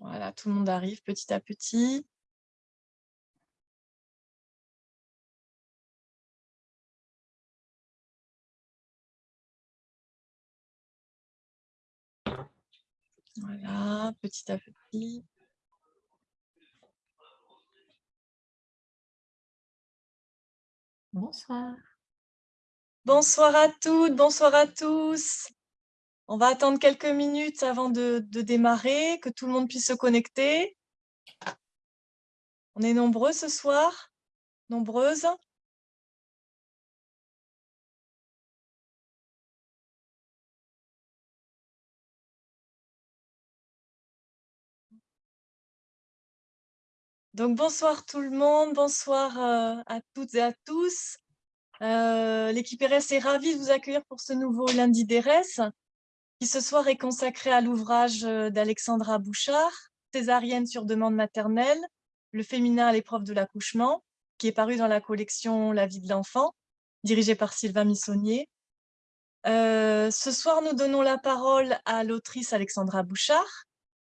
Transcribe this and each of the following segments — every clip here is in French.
Voilà, tout le monde arrive petit à petit. Voilà, petit à petit. Bonsoir. Bonsoir à toutes, bonsoir à tous. On va attendre quelques minutes avant de, démarrer, que tout le monde puisse se connecter. On est nombreux ce soir, nombreuses. Donc bonsoir tout le monde, bonsoir euh, à toutes et à tous. Euh, l'équipe RS est ravie de vous accueillir pour ce nouveau lundi d'ERS, qui ce soir est consacré à l'ouvrage euh, d'Alexandra Bouchard, Césarienne sur demande maternelle, le féminin à l'épreuve de l'accouchement, qui est paru dans la collection La vie de l'enfant, dirigée par Sylvain Missonnier. Euh, ce soir, nous donnons la parole à l'autrice Alexandra Bouchard,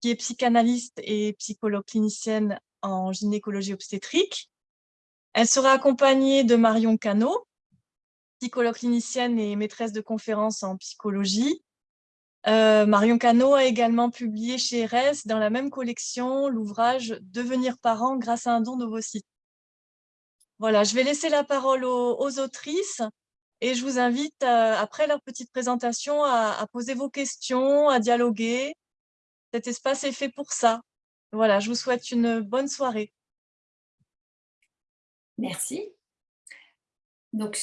qui est psychanalyste et psychologue clinicienne en gynécologie obstétrique. Elle sera accompagnée de Marion Cano, psychologue clinicienne et maîtresse de conférences en psychologie. Euh, Marion Cano a également publié chez RS, dans la même collection, l'ouvrage « Devenir parent grâce à un don d'ovocytes ». Voilà, je vais laisser la parole aux, autrices et je vous invite, euh, après leur petite présentation, à, poser vos questions, à dialoguer. Cet espace est fait pour ça. Voilà, je vous souhaite une bonne soirée. Merci. Donc,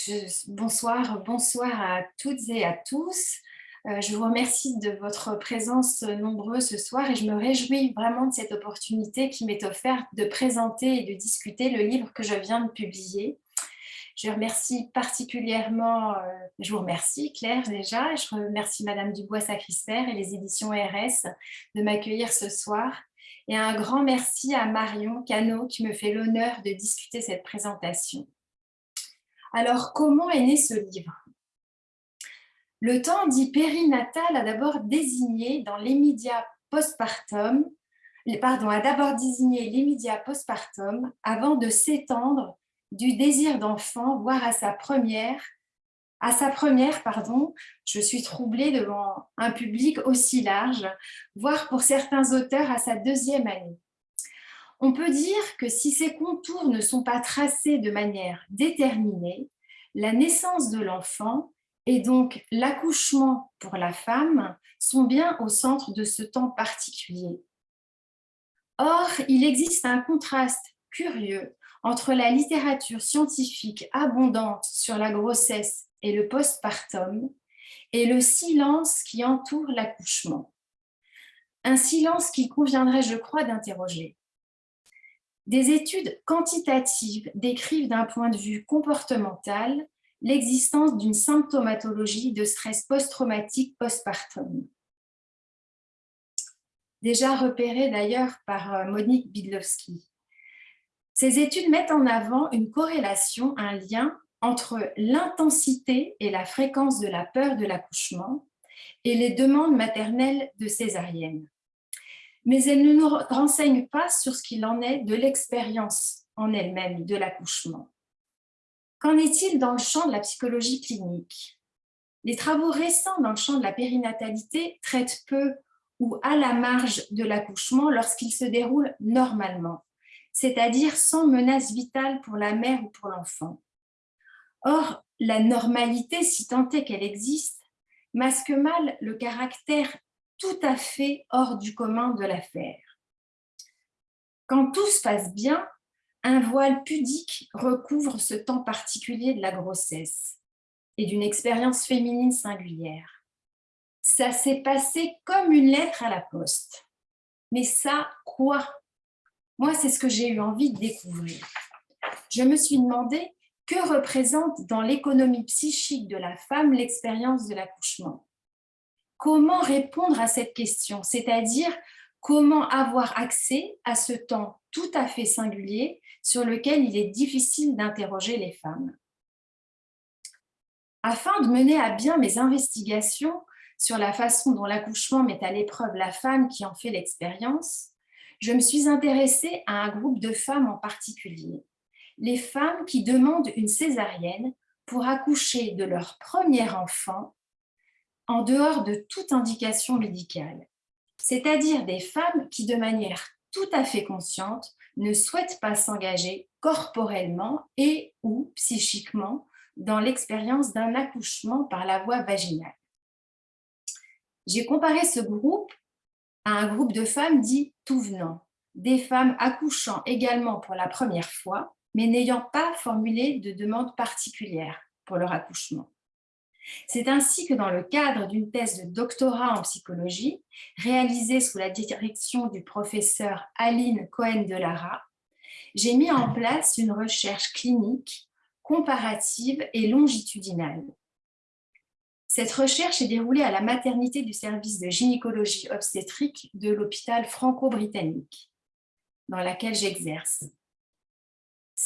bonsoir, bonsoir à toutes et à tous. Euh, je vous remercie de votre présence nombreuse ce soir et je me réjouis vraiment de cette opportunité qui m'est offerte de présenter et de discuter le livre que je viens de publier. Je remercie particulièrement, euh, je vous remercie Claire déjà, je remercie Madame Dubois-Sacrister et les éditions RS de m'accueillir ce soir. Et un grand merci à Marion Cano qui me fait l'honneur de discuter cette présentation. Alors, comment est né ce livre? Le temps dit périnatal a d'abord désigné dans l'immédiat postpartum, pardon, a d'abord désigné l'immédiat postpartum avant de s'étendre du désir d'enfant, voire à sa première, à sa première, pardon, je suis troublée devant un public aussi large, voire pour certains auteurs à sa deuxième année. On peut dire que si ces contours ne sont pas tracés de manière déterminée, la naissance de l'enfant et donc l'accouchement pour la femme sont bien au centre de ce temps particulier. Or, il existe un contraste curieux entre la littérature scientifique abondante sur la grossesse et le postpartum et le silence qui entoure l'accouchement. Un silence qu'il conviendrait, je crois, d'interroger. Des études quantitatives décrivent d'un point de vue comportemental l'existence d'une symptomatologie de stress post-traumatique postpartum. Déjà repérée d'ailleurs par euh, Monique Bidlowski. Ces études mettent en avant une corrélation, un lien entre l'intensité et la fréquence de la peur de l'accouchement et les demandes maternelles de césarienne mais elle ne nous renseigne pas sur ce qu'il en est de l'expérience en elle-même de l'accouchement. Qu'en est-il dans le champ de la psychologie clinique? Les travaux récents dans le champ de la périnatalité traitent peu ou à la marge de l'accouchement lorsqu'il se déroule normalement, c'est-à-dire sans menace vitale pour la mère ou pour l'enfant. Or, la normalité, si tant est qu'elle existe, masque mal le caractère tout à fait hors du commun de l'affaire. Quand tout se passe bien, un voile pudique recouvre ce temps particulier de la grossesse et d'une expérience féminine singulière. Ça s'est passé comme une lettre à la poste. Mais ça, quoi? Moi, c'est ce que j'ai eu envie de découvrir. Je me suis demandé que représente dans l'économie psychique de la femme l'expérience de l'accouchement comment répondre à cette question, c'est-à-dire comment avoir accès à ce temps tout à fait singulier sur lequel il est difficile d'interroger les femmes. Afin de mener à bien mes investigations sur la façon dont l'accouchement met à l'épreuve la femme qui en fait l'expérience, je me suis intéressée à un groupe de femmes en particulier, les femmes qui demandent une césarienne pour accoucher de leur premier enfant en dehors de toute indication médicale, c'est-à-dire des femmes qui, de manière tout à fait consciente, ne souhaitent pas s'engager corporellement et ou psychiquement dans l'expérience d'un accouchement par la voie vaginale. J'ai comparé ce groupe à un groupe de femmes dit tout venant, des femmes accouchant également pour la première fois, mais n'ayant pas formulé de demande particulière pour leur accouchement. C'est ainsi que dans le cadre d'une thèse de doctorat en psychologie, réalisée sous la direction du professeur Aline Cohen-Delara, j'ai mis en place une recherche clinique, comparative et longitudinale. Cette recherche est déroulée à la maternité du service de gynécologie obstétrique de l'hôpital franco-britannique, dans laquelle j'exerce.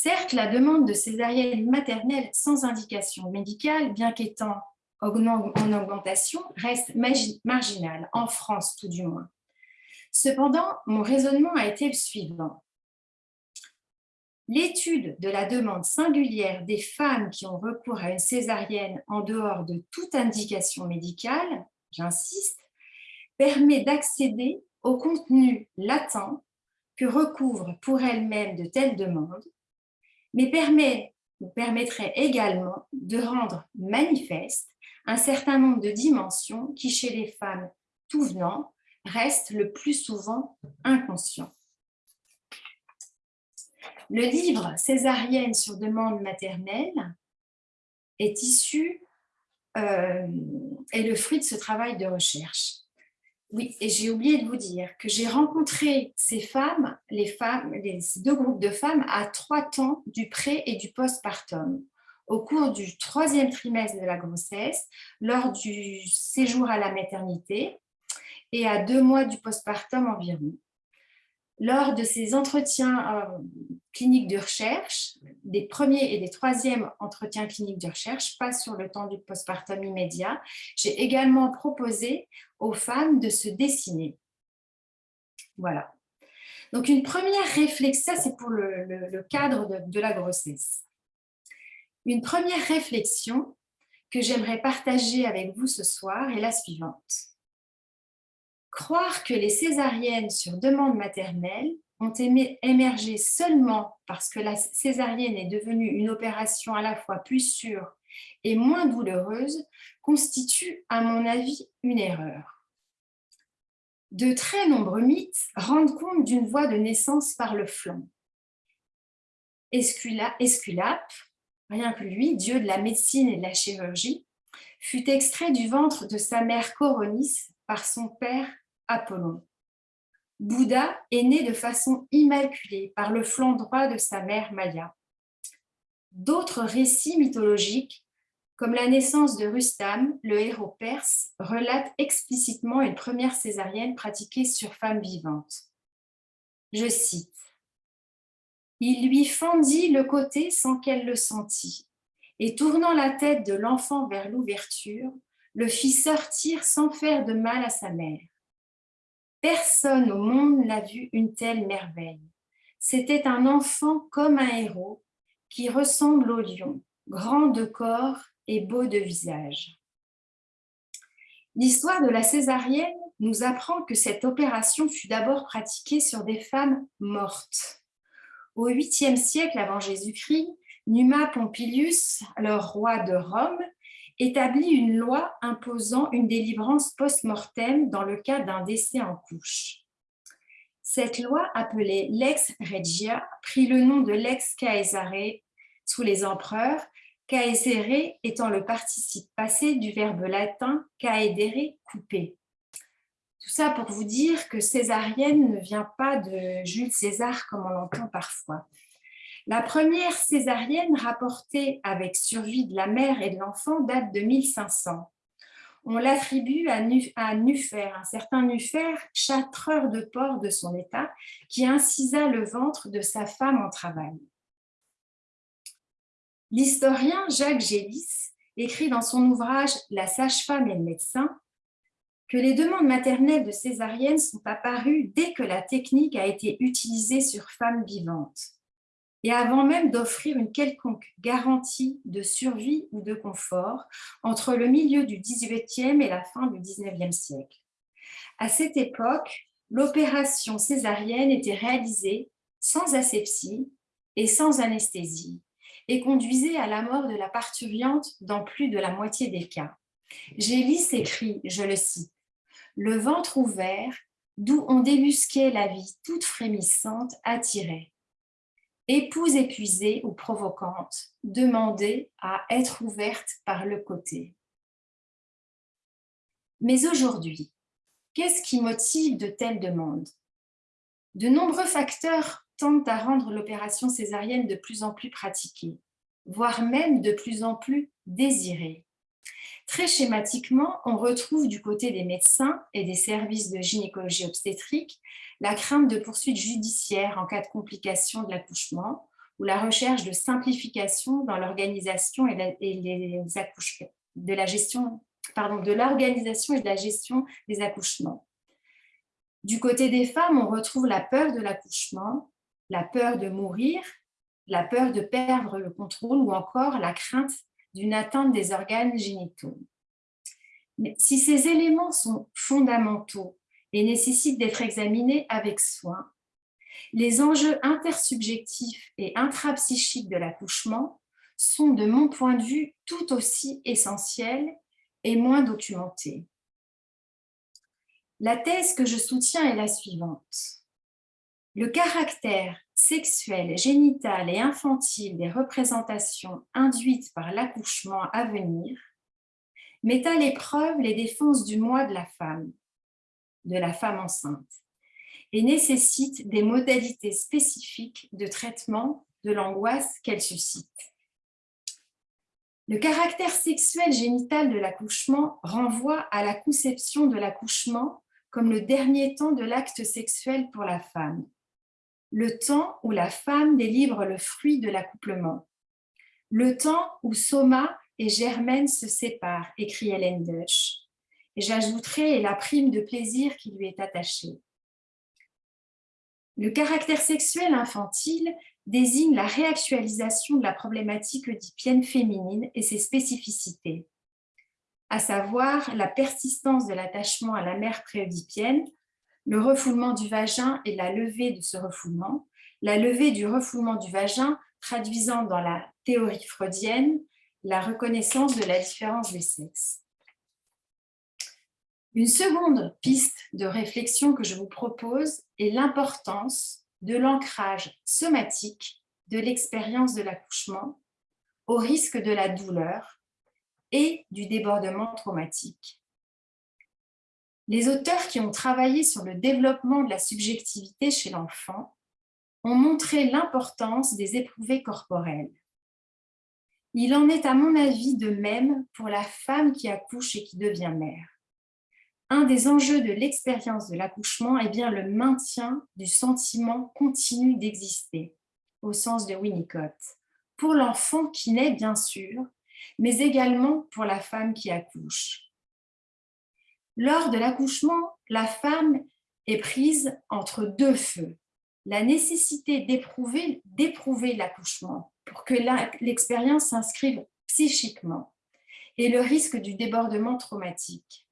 Certes, la demande de césarienne maternelle sans indication médicale, bien qu'étant en augmentation, reste marginale, en France tout du moins. Cependant, mon raisonnement a été le suivant. L'étude de la demande singulière des femmes qui ont recours à une césarienne en dehors de toute indication médicale, j'insiste, permet d'accéder au contenu latent que recouvrent pour elles-mêmes de telles demandes, mais permet ou permettrait également de rendre manifeste un certain nombre de dimensions qui, chez les femmes tout venant, restent le plus souvent inconscients. Le livre Césarienne sur demande maternelle est issu euh, est le fruit de ce travail de recherche. Oui, et j'ai oublié de vous dire que j'ai rencontré ces femmes, les femmes, les deux groupes de femmes à trois temps du pré et du postpartum. Au cours du troisième trimestre de la grossesse, lors du séjour à la maternité et à deux mois du postpartum environ. Lors de ces entretiens euh, cliniques de recherche, des premiers et des troisièmes entretiens cliniques de recherche, pas sur le temps du postpartum immédiat, j'ai également proposé aux femmes de se dessiner. Voilà. Donc une première réflexion, ça c'est pour le, cadre de la grossesse. Une première réflexion que j'aimerais partager avec vous ce soir est la suivante. Croire que les césariennes sur demande maternelle ont émergé seulement parce que la césarienne est devenue une opération à la fois plus sûre et moins douloureuse constitue, à mon avis, une erreur. De très nombreux mythes rendent compte d'une voie de naissance par le flanc. Esculape, rien que lui, dieu de la médecine et de la chirurgie, fut extrait du ventre de sa mère Coronis par son père Apollon. Bouddha est né de façon immaculée par le flanc droit de sa mère Maya. D'autres récits mythologiques, comme la naissance de Rustam, le héros perse, relatent explicitement une première césarienne pratiquée sur femme vivante. Je cite Il lui fendit le côté sans qu'elle le sentît, et tournant la tête de l'enfant vers l'ouverture, le fit sortir sans faire de mal à sa mère. Personne au monde n'a vu une telle merveille. C'était un enfant comme un héros qui ressemble au lion, grand de corps et beau de visage. L'histoire de la césarienne nous apprend que cette opération fut d'abord pratiquée sur des femmes mortes. Au 8e siècle avant Jésus-Christ, Numa Pompilius, alors roi de Rome, établit une loi imposant une délivrance post-mortem dans le cas d'un décès en couche. Cette loi, appelée Lex Regia, prit le nom de Lex Caesare sous les empereurs, caesere étant le participe passé du verbe latin caedere, couper. Tout ça pour vous dire que césarienne ne vient pas de Jules César comme on l'entend parfois. La première césarienne rapportée avec survie de la mère et de l'enfant date de 1500. On l'attribue à, Nufer, un certain Nufer, châtreur de porc de son état, qui incisa le ventre de sa femme en travail. L'historien Jacques Gélis écrit dans son ouvrage « La sage-femme et le médecin » que les demandes maternelles de césarienne sont apparues dès que la technique a été utilisée sur femmes vivantes et avant même d'offrir une quelconque garantie de survie ou de confort entre le milieu du XVIIIe et la fin du XIXe siècle. À cette époque, l'opération césarienne était réalisée sans asepsie et sans anesthésie et conduisait à la mort de la parturiente dans plus de la moitié des cas. Gélis écrit, je le cite, « Le ventre ouvert, d'où on débusquait la vie toute frémissante, attirait. Épouse épuisée ou provocante, demandait à être ouverte par le côté. Mais aujourd'hui, qu'est-ce qui motive de telles demandes? De nombreux facteurs tendent à rendre l'opération césarienne de plus en plus pratiquée, voire même de plus en plus désirée. Très schématiquement, on retrouve du côté des médecins et des services de gynécologie obstétrique la crainte de poursuites judiciaires en cas de complications de l'accouchement ou la recherche de simplification dans l'organisation et, les de la gestion pardon, de l'organisation et de la gestion des accouchements. Du côté des femmes, on retrouve la peur de l'accouchement, la peur de mourir, la peur de perdre le contrôle ou encore la crainte d'une atteinte des organes génitaux. Si ces éléments sont fondamentaux et nécessitent d'être examinés avec soin, les enjeux intersubjectifs et intrapsychiques de l'accouchement sont, de mon point de vue, tout aussi essentiels et moins documentés. La thèse que je soutiens est la suivante. Le caractère sexuel, génital et infantile des représentations induites par l'accouchement à venir met à l'épreuve les défenses du moi de la femme, de la femme enceinte, et nécessite des modalités spécifiques de traitement de l'angoisse qu'elle suscite. Le caractère sexuel génital de l'accouchement renvoie à la conception de l'accouchement comme le dernier temps de l'acte sexuel pour la femme, le temps où la femme délivre le fruit de l'accouplement, le temps où Soma et Germaine se séparent, écrit Hélène Deutsch. Et j'ajouterai la prime de plaisir qui lui est attachée. Le caractère sexuel infantile désigne la réactualisation de la problématique oedipienne féminine et ses spécificités, à savoir la persistance de l'attachement à la mère préoedipienne le refoulement du vagin et la levée de ce refoulement, la levée du refoulement du vagin traduisant dans la théorie freudienne la reconnaissance de la différence des sexes. Une seconde piste de réflexion que je vous propose est l'importance de l'ancrage somatique de l'expérience de l'accouchement au risque de la douleur et du débordement traumatique. Les auteurs qui ont travaillé sur le développement de la subjectivité chez l'enfant ont montré l'importance des éprouvés corporels. Il en est à mon avis de même pour la femme qui accouche et qui devient mère. Un des enjeux de l'expérience de l'accouchement est bien le maintien du sentiment continu d'exister, au sens de Winnicott, pour l'enfant qui naît bien sûr, mais également pour la femme qui accouche. Lors de l'accouchement, la femme est prise entre deux feux. La nécessité d'éprouver l'accouchement pour que l'expérience s'inscrive psychiquement et le risque du débordement traumatique.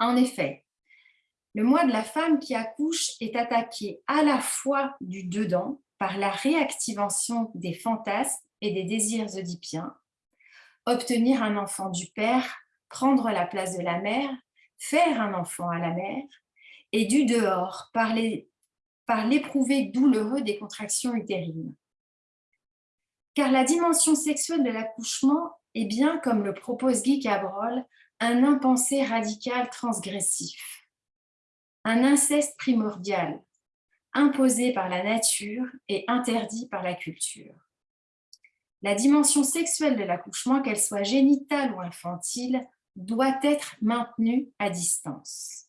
En effet, le moi de la femme qui accouche est attaqué à la fois du dedans par la réactivation des fantasmes et des désirs oedipiens, obtenir un enfant du père, prendre la place de la mère, faire un enfant à la mère, et du dehors par l'éprouvé douloureux des contractions utérines. Car la dimension sexuelle de l'accouchement est bien, comme le propose Guy Cabrol, un impensé radical transgressif, un inceste primordial, imposé par la nature et interdit par la culture. La dimension sexuelle de l'accouchement, qu'elle soit génitale ou infantile, doit être maintenu à distance.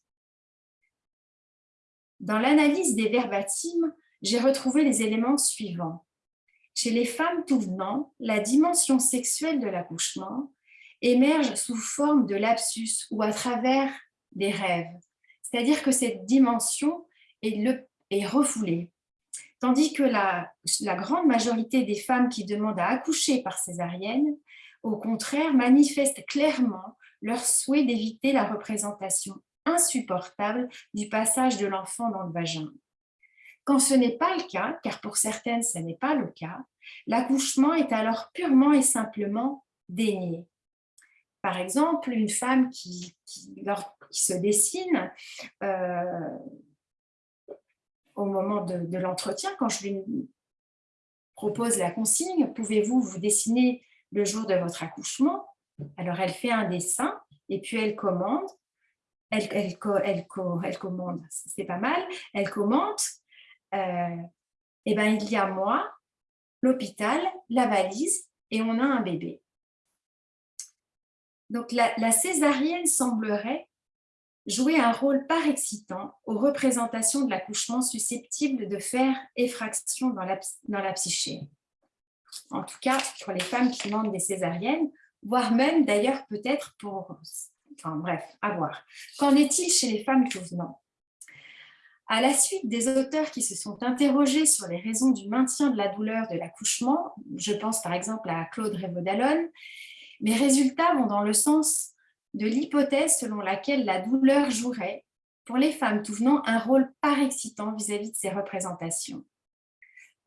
Dans l'analyse des verbatimes, j'ai retrouvé les éléments suivants. Chez les femmes tout venant, la dimension sexuelle de l'accouchement émerge sous forme de lapsus ou à travers des rêves. C'est-à-dire que cette dimension est, le, est refoulée. Tandis que la, la grande majorité des femmes qui demandent à accoucher par césarienne, au contraire, manifestent clairement leur souhait d'éviter la représentation insupportable du passage de l'enfant dans le vagin. Quand ce n'est pas le cas, car pour certaines ce n'est pas le cas, l'accouchement est alors purement et simplement dénié. Par exemple, une femme qui, se dessine euh, au moment de, de l'entretien, quand je lui propose la consigne, pouvez-vous vous dessiner le jour de votre accouchement? Alors, elle fait un dessin et puis elle commande. Elle, commande, c'est pas mal. Elle commente. Euh, et ben, il y a moi, l'hôpital, la valise et on a un bébé. Donc, la, césarienne semblerait jouer un rôle par excitant aux représentations de l'accouchement susceptible de faire effraction dans la, dans la psyché. En tout cas, pour les femmes qui demandent des césariennes, voire même d'ailleurs peut-être pour... Enfin bref, à voir. Qu'en est-il chez les femmes tout venant À la suite des auteurs qui se sont interrogés sur les raisons du maintien de la douleur de l'accouchement, je pense par exemple à Claude Révaud-Dallon, mes résultats vont dans le sens de l'hypothèse selon laquelle la douleur jouerait, pour les femmes tout venant, un rôle par excitant vis-à-vis -vis de ces représentations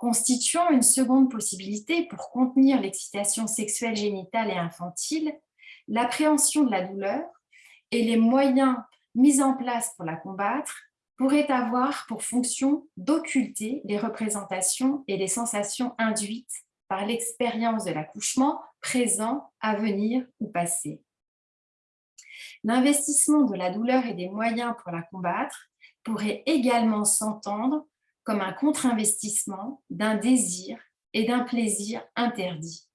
constituant une seconde possibilité pour contenir l'excitation sexuelle génitale et infantile, l'appréhension de la douleur et les moyens mis en place pour la combattre pourraient avoir pour fonction d'occulter les représentations et les sensations induites par l'expérience de l'accouchement présent, à venir ou passé. L'investissement de la douleur et des moyens pour la combattre pourrait également s'entendre comme un contre-investissement d'un désir et d'un plaisir interdit.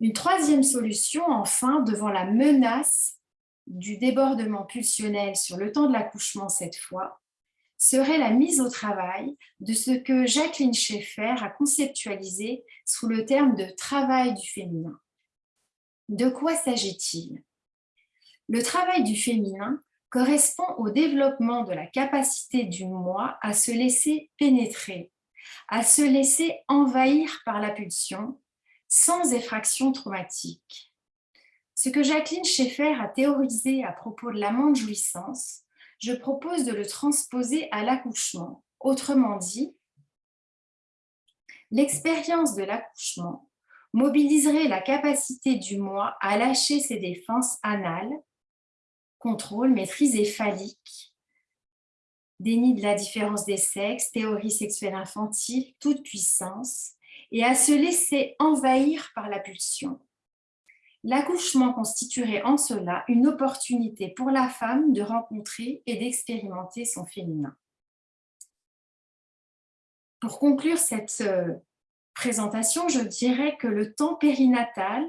Une troisième solution, enfin, devant la menace du débordement pulsionnel sur le temps de l'accouchement cette fois, serait la mise au travail de ce que Jacqueline Schaeffer a conceptualisé sous le terme de travail du féminin. De quoi s'agit-il? Le travail du féminin correspond au développement de la capacité du moi à se laisser pénétrer, à se laisser envahir par la pulsion, sans effraction traumatique. Ce que Jacqueline Schaeffer a théorisé à propos de l'amant de jouissance, je propose de le transposer à l'accouchement. Autrement dit, l'expérience de l'accouchement mobiliserait la capacité du moi à lâcher ses défenses anales contrôle, maîtrise et phallique, déni de la différence des sexes, théorie sexuelle infantile, toute puissance, et à se laisser envahir par la pulsion. L'accouchement constituerait en cela une opportunité pour la femme de rencontrer et d'expérimenter son féminin. Pour conclure cette euh, présentation, je dirais que le temps périnatal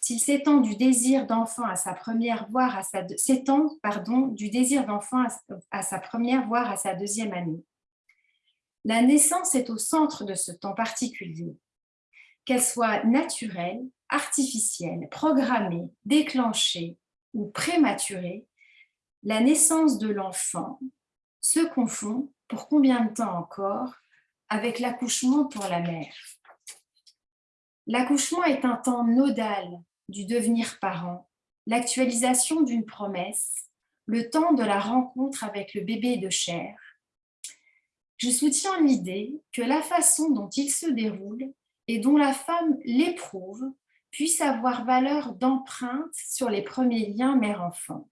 s'il s'étend du désir d'enfant à sa première, voire à sa deuxième année. La naissance est au centre de ce temps particulier. Qu'elle soit naturelle, artificielle, programmée, déclenchée ou prématurée, la naissance de l'enfant se confond, pour combien de temps encore, avec l'accouchement pour la mère. L'accouchement est un temps nodal du devenir parent, l'actualisation d'une promesse, le temps de la rencontre avec le bébé de chair. Je soutiens l'idée que la façon dont il se déroule et dont la femme l'éprouve puisse avoir valeur d'empreinte sur les premiers liens mère-enfant.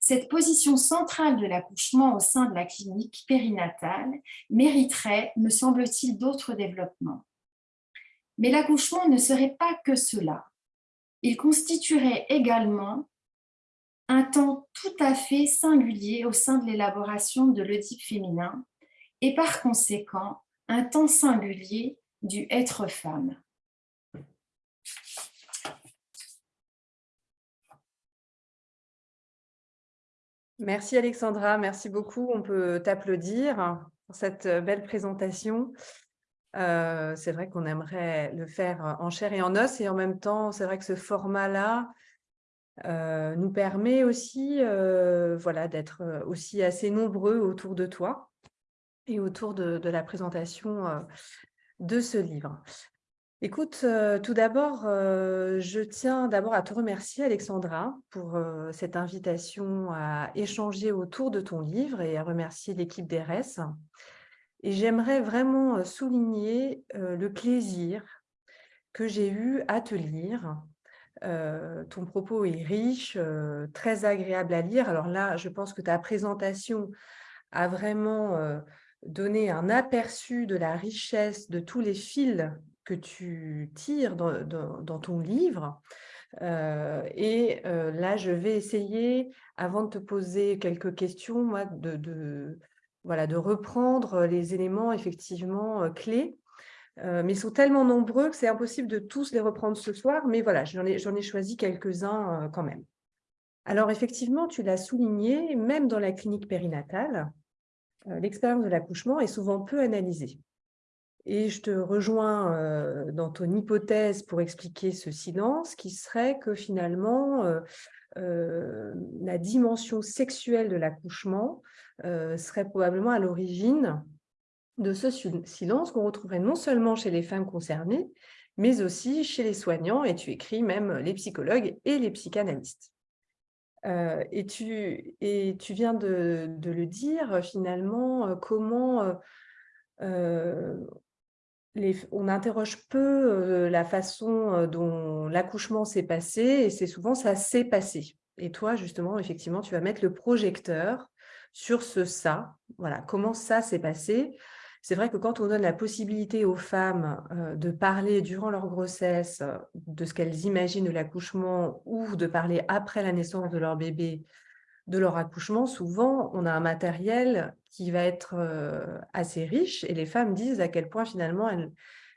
Cette position centrale de l'accouchement au sein de la clinique périnatale mériterait, me semble-t-il, d'autres développements. Mais l'accouchement ne serait pas que cela. Il constituerait également un temps tout à fait singulier au sein de l'élaboration de l'Oedipe féminin et par conséquent un temps singulier du être femme. Merci Alexandra, merci beaucoup. On peut t'applaudir pour cette belle présentation. Euh, c'est vrai qu'on aimerait le faire en chair et en os et en même temps, c'est vrai que ce format-là, nous permet aussi voilà, d'être aussi assez nombreux autour de toi et autour de, de la présentation de ce livre. Écoute, tout d'abord, je tiens d'abord à te remercier, Alexandra, pour cette invitation à échanger autour de ton livre et à remercier l'équipe d'ERES. Et j'aimerais vraiment souligner le plaisir que j'ai eu à te lire. ton propos est riche, très agréable à lire. Alors là, je pense que ta présentation a vraiment donné un aperçu de la richesse de tous les fils que tu tires dans, ton livre. Et là, je vais essayer, avant de te poser quelques questions, moi, de, voilà, de reprendre les éléments effectivement euh, clés. mais ils sont tellement nombreux que c'est impossible de tous les reprendre ce soir. Mais voilà, j'en ai, choisi quelques-uns quand même. Alors effectivement, tu l'as souligné, même dans la clinique périnatale, l'expérience de l'accouchement est souvent peu analysée. Et je te rejoins euh, dans ton hypothèse pour expliquer ce silence, qui serait que finalement, euh, euh, la dimension sexuelle de l'accouchement serait probablement à l'origine de ce silence qu'on retrouverait non seulement chez les femmes concernées, mais aussi chez les soignants, et tu écris même les psychologues et les psychanalystes. et, tu, et tu viens de, de le dire, finalement, comment on interroge peu la façon dont l'accouchement s'est passé et c'est souvent ça s'est passé. Et toi, justement, effectivement, tu vas mettre le projecteur sur ce ça. Voilà, comment ça s'est passé. C'est vrai que quand on donne la possibilité aux femmes de parler durant leur grossesse de ce qu'elles imaginent de l'accouchement ou de parler après la naissance de leur bébé de leur accouchement, souvent, on a un matériel qui va être euh, assez riche et les femmes disent à quel point finalement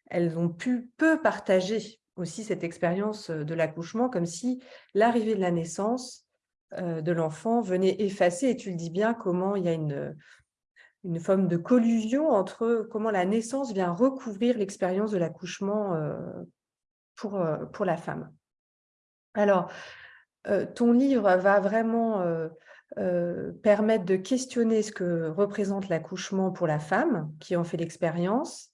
elles, ont pu peu partager aussi cette expérience euh, de l'accouchement comme si l'arrivée de la naissance euh, de l'enfant venait effacer, et tu le dis bien, comment il y a une, une forme de collusion entre comment la naissance vient recouvrir l'expérience de l'accouchement pour, pour la femme. Alors, ton livre va vraiment permettre de questionner ce que représente l'accouchement pour la femme qui en fait l'expérience,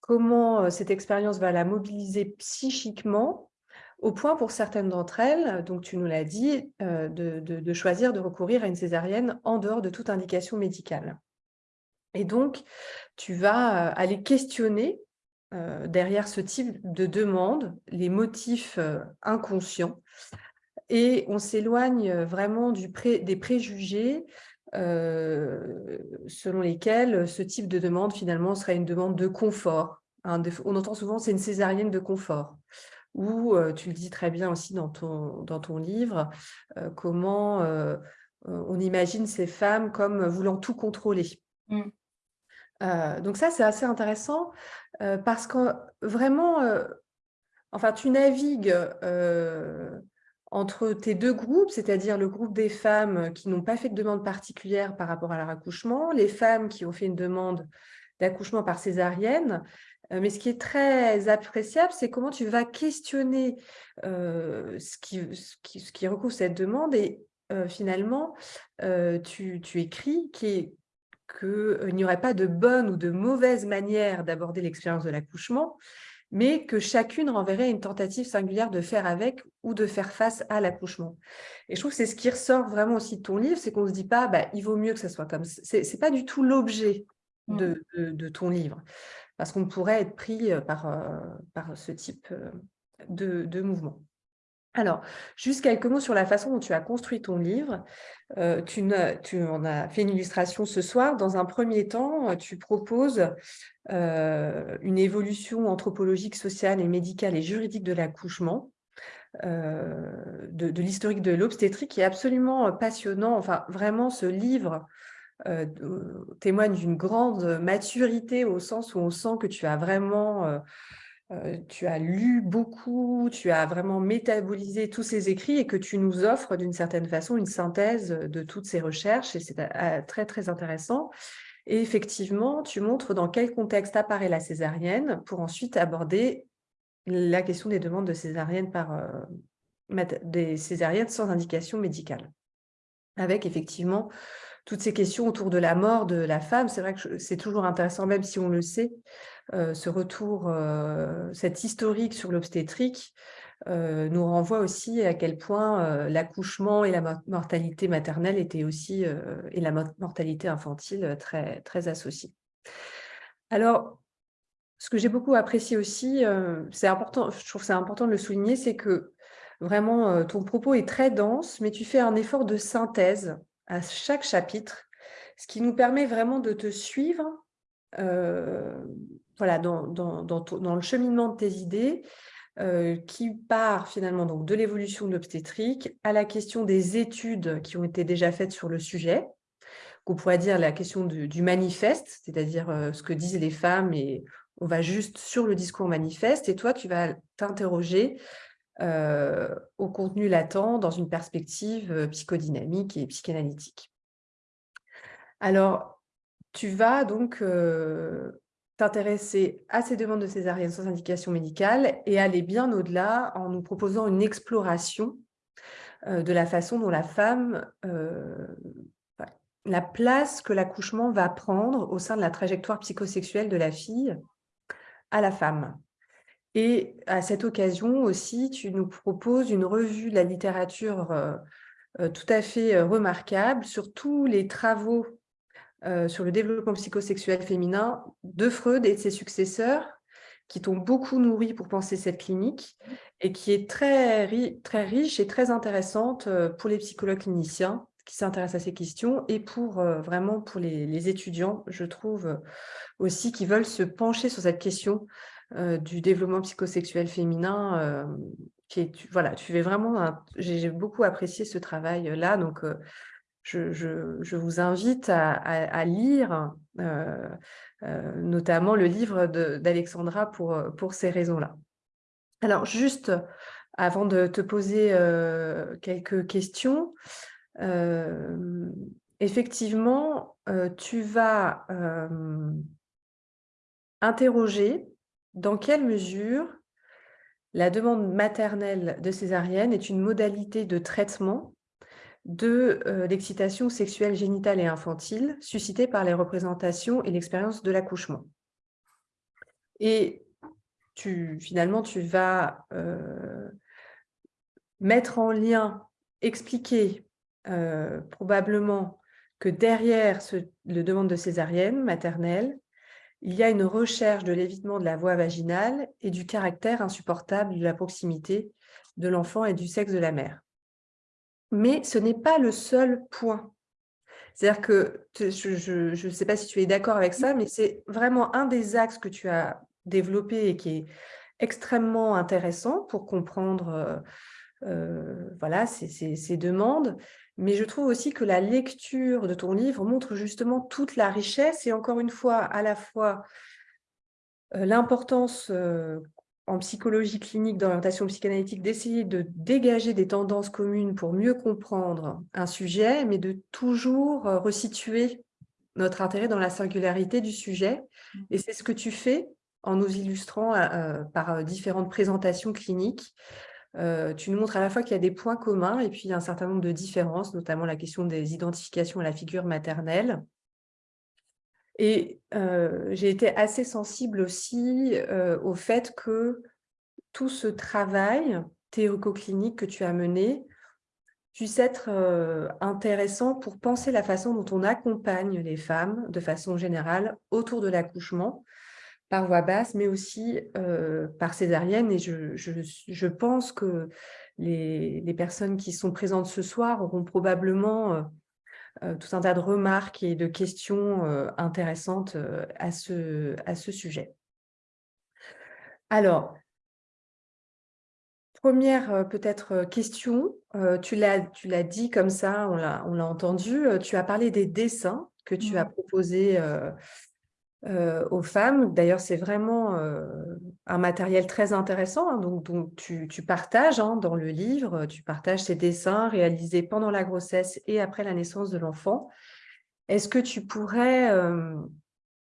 comment cette expérience va la mobiliser psychiquement, au point pour certaines d'entre elles, donc tu nous l'as dit, de, choisir de recourir à une césarienne en dehors de toute indication médicale. Et donc, tu vas aller questionner derrière ce type de demande les motifs inconscients et on s'éloigne vraiment des préjugés selon lesquels ce type de demande finalement serait une demande de confort. On entend souvent c'est une césarienne de confort ou tu le dis très bien aussi dans ton, dans ton livre, comment on imagine ces femmes comme voulant tout contrôler. Mmh. donc ça, c'est assez intéressant parce que vraiment, enfin, tu navigues entre tes deux groupes, c'est-à-dire le groupe des femmes qui n'ont pas fait de demande particulière par rapport à leur accouchement, les femmes qui ont fait une demande d'accouchement par césarienne. Euh, mais ce qui est très appréciable, c'est comment tu vas questionner euh, ce, qui, ce, qui, recouvre cette demande et euh, finalement, tu, tu, écris qu'il n'y aurait pas de bonne ou de mauvaise manière d'aborder l'expérience de l'accouchement, mais que chacune renverrait une tentative singulière de faire avec ou de faire face à l'accouchement. Et je trouve que c'est ce qui ressort vraiment aussi de ton livre, c'est qu'on ne se dit pas, bah, il vaut mieux que ça soit comme ça. Ce n'est pas du tout l'objet mmh. de, ton livre, parce qu'on pourrait être pris euh, par, euh, par ce type euh, de, de mouvement. Alors, juste quelques mots sur la façon dont tu as construit ton livre. tu, tu, en as fait une illustration ce soir. Dans un premier temps, tu proposes une évolution anthropologique, sociale et médicale et juridique de l'accouchement, de, l'historique de l'obstétrique qui est absolument passionnant. Enfin, vraiment, ce livre témoigne d'une grande maturité au sens où on sent que tu as vraiment tu as lu beaucoup, tu as vraiment métabolisé tous ces écrits et que tu nous offres d'une certaine façon une synthèse de toutes ces recherches et c'est très très intéressant. Et effectivement, tu montres dans quel contexte apparaît la césarienne pour ensuite aborder la question des demandes de césarienne par, des césariennes sans indication médicale. Avec effectivement toutes ces questions autour de la mort de la femme. C'est vrai que c'est toujours intéressant, même si on le sait, euh, ce retour, euh, cette historique sur l'obstétrique euh, nous renvoie aussi à quel point l'accouchement et la mortalité maternelle étaient aussi, et la mortalité infantile, très, très associées. Alors, ce que j'ai beaucoup apprécié aussi, c'est important, je trouve c'est important de le souligner, c'est que vraiment ton propos est très dense, mais tu fais un effort de synthèse à chaque chapitre, ce qui nous permet vraiment de te suivre voilà, dans, le cheminement de tes idées, qui part finalement donc, de l'évolution de l'obstétrique à la question des études qui ont été déjà faites sur le sujet, qu'on pourrait dire la question du, manifeste, c'est-à-dire ce que disent les femmes et on va juste sur le discours manifeste. Et toi, tu vas t'interroger au contenu latent dans une perspective psychodynamique et psychanalytique. Alors, tu vas donc t'intéresser à ces demandes de césarienne sans indication médicale et aller bien au-delà en nous proposant une exploration de la façon dont la femme la place que l'accouchement va prendre au sein de la trajectoire psychosexuelle de la fille à la femme. Et à cette occasion aussi, tu nous proposes une revue de la littérature euh, euh, tout à fait euh, remarquable sur tous les travaux sur le développement psychosexuel féminin de Freud et de ses successeurs, qui t'ont beaucoup nourri pour penser cette clinique et qui est très, très riche et très intéressante pour les psychologues cliniciens qui s'intéressent à ces questions et pour vraiment pour les, étudiants, je trouve aussi, qui veulent se pencher sur cette question du développement psychosexuel féminin. qui est, voilà, tu fais vraiment, j'ai beaucoup apprécié ce travail-là, donc je, vous invite à, lire notamment le livre d'Alexandra pour, pour ces raisons-là. Alors, juste avant de te poser quelques questions, effectivement, tu vas interroger dans quelle mesure la demande maternelle de césarienne est une modalité de traitement de l'excitation sexuelle génitale et infantile suscitée par les représentations et l'expérience de l'accouchement? Et tu, finalement, tu vas mettre en lien, expliquer euh, probablement que derrière ce, le demande de césarienne maternelle, il y a une recherche de l'évitement de la voie vaginale et du caractère insupportable de la proximité de l'enfant et du sexe de la mère. Mais ce n'est pas le seul point. C'est-à-dire que, je ne sais pas si tu es d'accord avec ça, mais c'est vraiment un des axes que tu as développé et qui est extrêmement intéressant pour comprendre euh, euh, voilà, ces, ces, demandes. Mais je trouve aussi que la lecture de ton livre montre justement toute la richesse et encore une fois, à la fois euh, l'importance euh, en psychologie clinique, d'orientation psychanalytique, d'essayer de dégager des tendances communes pour mieux comprendre un sujet, mais de toujours euh, resituer notre intérêt dans la singularité du sujet. Mmh. Et c'est ce que tu fais en nous illustrant par différentes présentations cliniques euh, tu nous montres à la fois qu'il y a des points communs et puis un certain nombre de différences, notamment la question des identifications à la figure maternelle. Et euh, j'ai été assez sensible aussi euh, au fait que tout ce travail théorico-clinique que tu as mené puisse être intéressant pour penser la façon dont on accompagne les femmes de façon générale autour de l'accouchement, par voie basse, mais aussi euh, par césarienne. Et je, je, pense que les, les, personnes qui sont présentes ce soir auront probablement euh, euh, tout un tas de remarques et de questions intéressantes à, ce, à ce sujet. Alors, première peut-être question, tu l'as dit comme ça, on l'a entendu, tu as parlé des dessins que tu as proposés euh, aux femmes. D'ailleurs, c'est vraiment euh, un matériel très intéressant. Hein, donc, tu, partages hein, dans le livre, tu partages ces dessins réalisés pendant la grossesse et après la naissance de l'enfant. Est-ce que tu pourrais euh,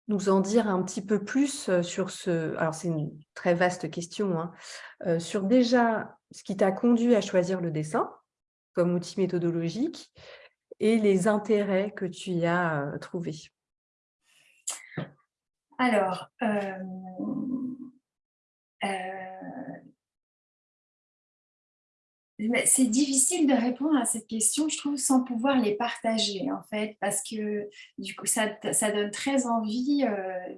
nous en dire un petit peu plus sur ce... Alors, c'est une très vaste question, hein, sur déjà ce qui t'a conduit à choisir le dessin comme outil méthodologique et les intérêts que tu y as trouvés? Alors, euh, euh, c'est difficile de répondre à cette question, je trouve, sans pouvoir les partager, en fait, parce que du coup, ça, donne très envie. Euh,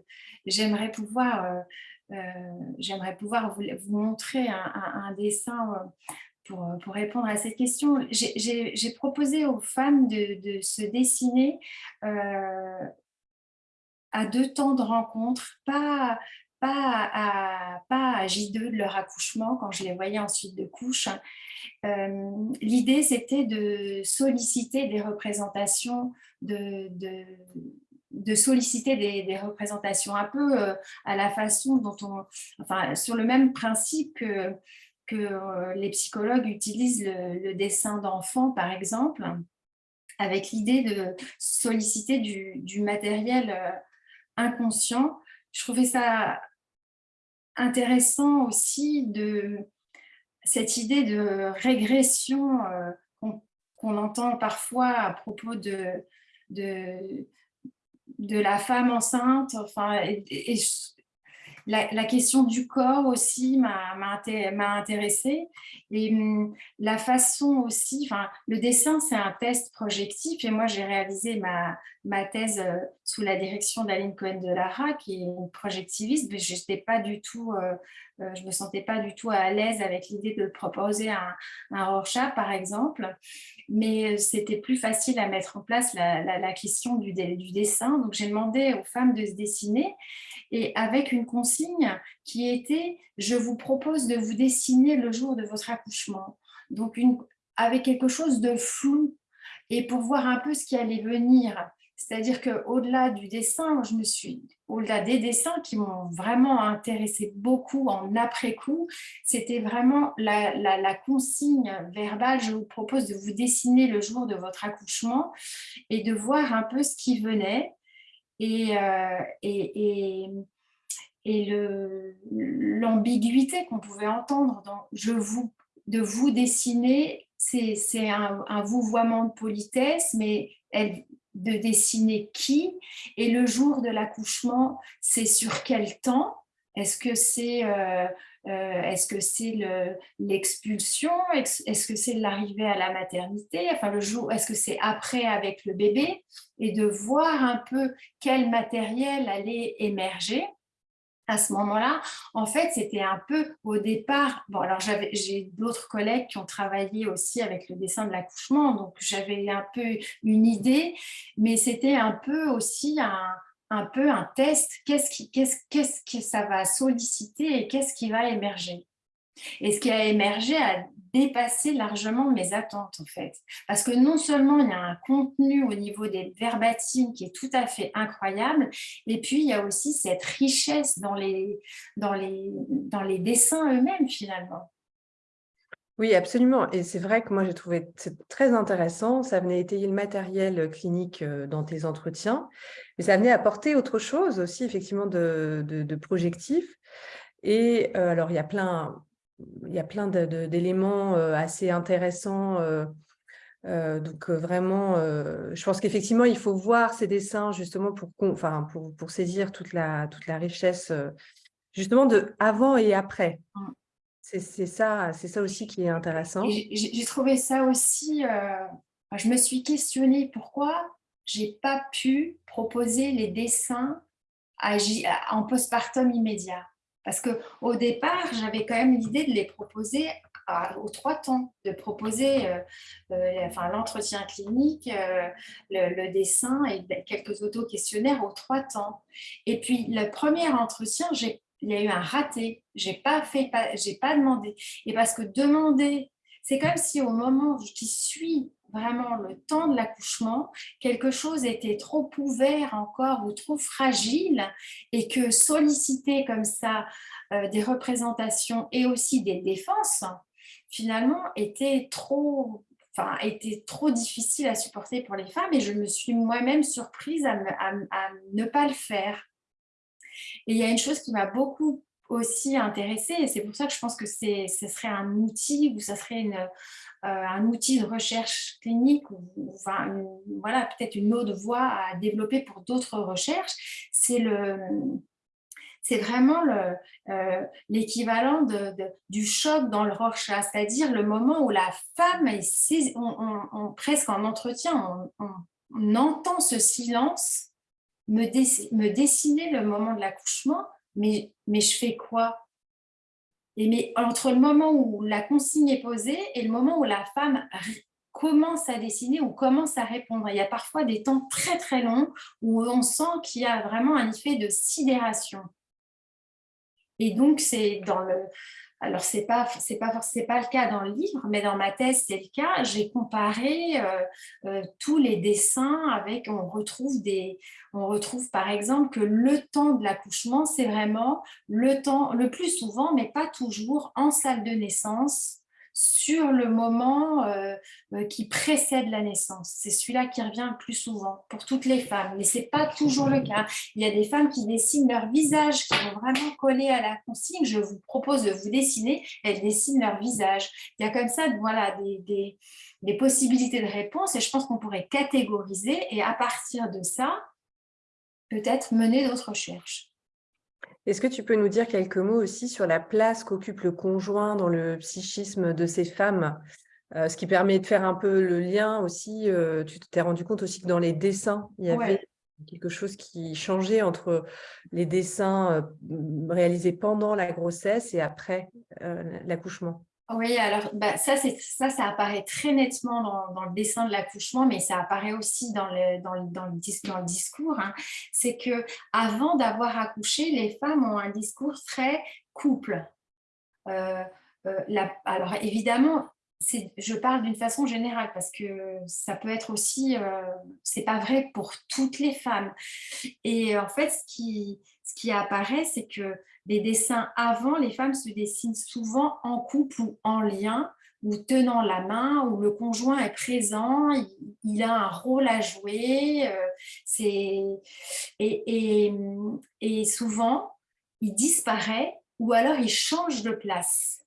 j'aimerais pouvoir, vous, montrer un, dessin pour, pour, répondre à cette question. J'ai proposé aux femmes de se dessiner à deux temps de rencontre, pas, pas, à, pas à J2 de leur accouchement, quand je les voyais ensuite de couche. Euh, l'idée, c'était de solliciter des représentations, de, de, solliciter des, représentations un peu euh, à la façon dont on... Enfin, sur le même principe que, que euh, les psychologues utilisent le, dessin d'enfant, par exemple, avec l'idée de solliciter du, du matériel inconscient. Je trouvais ça intéressant aussi de cette idée de régression euh, qu'on entend parfois à propos de, la femme enceinte. La, question du corps aussi m'a intéressée. Et hum, la façon aussi, le dessin, c'est un test projectif. Et moi, j'ai réalisé ma, thèse euh, sous la direction d'Aline Cohen de Lara, qui est une projectiviste. Mais je ne pas du tout, euh, euh, je me sentais pas du tout à l'aise avec l'idée de proposer un, un Rorschach, par exemple. Mais c'était plus facile à mettre en place la, la, question du, du dessin. Donc, j'ai demandé aux femmes de se dessiner et avec une consigne qui était « je vous propose de vous dessiner le jour de votre accouchement ». Donc, avec quelque chose de flou et pour voir un peu ce qui allait venir. C'est-à-dire qu'au-delà du dessin, je me suis, au-delà des dessins qui m'ont vraiment intéressé beaucoup en après-coup, c'était vraiment la, consigne verbale. Je vous propose de vous dessiner le jour de votre accouchement et de voir un peu ce qui venait. Euh, et, et, et, l'ambiguïté qu'on pouvait entendre dans je vous, de vous dessiner, c'est un, un, vouvoiement de politesse, mais de dessiner qui? Et le jour de l'accouchement, c'est sur quel temps? Est-ce que c'est euh, est-ce que c'est l'expulsion? Est-ce que c'est l'arrivée à la maternité? Enfin, le jour, est-ce que c'est après avec le bébé? Et de voir un peu quel matériel allait émerger à ce moment-là, en fait, c'était un peu au départ, bon alors j'ai d'autres collègues qui ont travaillé aussi avec le dessin de l'accouchement, donc j'avais un peu une idée, mais c'était un peu aussi un, un peu un test, qu'est-ce qu'est-ce que ça va solliciter et qu'est-ce qui va émerger? Et ce qui a émergé a dépassé largement mes attentes en fait. Parce que non seulement il y a un contenu au niveau des verbatims qui est tout à fait incroyable, et puis il y a aussi cette richesse dans les, dans les, dans les dessins eux-mêmes finalement. Oui, absolument. Et c'est vrai que moi, j'ai trouvé très intéressant. Ça venait étayer le matériel clinique dans tes entretiens, mais ça venait apporter autre chose aussi, effectivement, de, de, projectif. Et alors, il y a plein, il y a plein d'éléments assez intéressants. donc, vraiment, je pense qu'effectivement, il faut voir ces dessins justement pour, enfin, pour, pour saisir toute la, toute la richesse, justement, de avant et après. C'est ça, ça aussi qui est intéressant. J'ai trouvé ça aussi, euh, je me suis questionnée pourquoi j'ai pas pu proposer les dessins en postpartum immédiat. Parce qu'au départ, j'avais quand même l'idée de les proposer aux trois temps, de proposer euh, euh, enfin, l'entretien clinique, le, dessin et quelques auto-questionnaires aux trois temps. Et puis, le premier entretien, j'ai il y a eu un raté, j'ai pas pas demandé. Et parce que demander, c'est comme si au moment qui suit vraiment le temps de l'accouchement, quelque chose était trop ouvert encore ou trop fragile et que solliciter comme ça euh, des représentations et aussi des défenses, finalement, était trop, était trop difficile à supporter pour les femmes et je me suis moi-même surprise à, ne pas le faire. Et il y a une chose qui m'a beaucoup aussi intéressée, et c'est pour ça que je pense que ce serait un outil ou ça serait euh, un outil de recherche clinique ou, voilà, peut-être une autre voie à développer pour d'autres recherches, c'est le, c'est vraiment euh, l'équivalent du choc dans le Rorschach, c'est-à-dire le moment où la femme est on, presque en entretien, on, entend ce silence me, dessiner le moment de l'accouchement, mais, mais je fais quoi? Et mais entre le moment où la consigne est posée et le moment où la femme commence à dessiner ou commence à répondre. Il y a parfois des temps très très longs où on sent qu'il y a vraiment un effet de sidération. Et donc, c'est dans le... Alors, ce n'est pas, pas, pas le cas dans le livre, mais dans ma thèse, c'est le cas. J'ai comparé euh, euh, tous les dessins avec... On retrouve, des, on retrouve par exemple que le temps de l'accouchement, c'est vraiment le temps, le plus souvent, mais pas toujours, en salle de naissance, sur le moment euh, euh, qui précède la naissance. C'est celui-là qui revient le plus souvent pour toutes les femmes, mais ce n'est pas toujours le cas. Il y a des femmes qui dessinent leur visage, qui vont vraiment coller à la consigne. Je vous propose de vous dessiner, elles dessinent leur visage. Il y a comme ça voilà, des, des possibilités de réponse et je pense qu'on pourrait catégoriser et à partir de ça, peut-être mener d'autres recherches. Est-ce que tu peux nous dire quelques mots aussi sur la place qu'occupe le conjoint dans le psychisme de ces femmes euh, ce qui permet de faire un peu le lien aussi, euh, tu t'es rendu compte aussi que dans les dessins, il y avait quelque chose qui changeait entre les dessins euh, réalisés pendant la grossesse et après l'accouchement? Oui, alors bah, ça, ça, apparaît très nettement dans, le dessin de l'accouchement, mais ça apparaît aussi dans le, discours. Hein. C'est que avant d'avoir accouché, les femmes ont un discours très couple. Euh, euh, alors évidemment, je parle d'une façon générale parce que ça peut être aussi, euh, c'est pas vrai pour toutes les femmes. Et en fait, ce qui apparaît, c'est que les dessins avant, les femmes se dessinent souvent en couple ou en lien, ou tenant la main, où le conjoint est présent, il, a un rôle à jouer. Euh, et, et, souvent, il disparaît ou alors il change de place.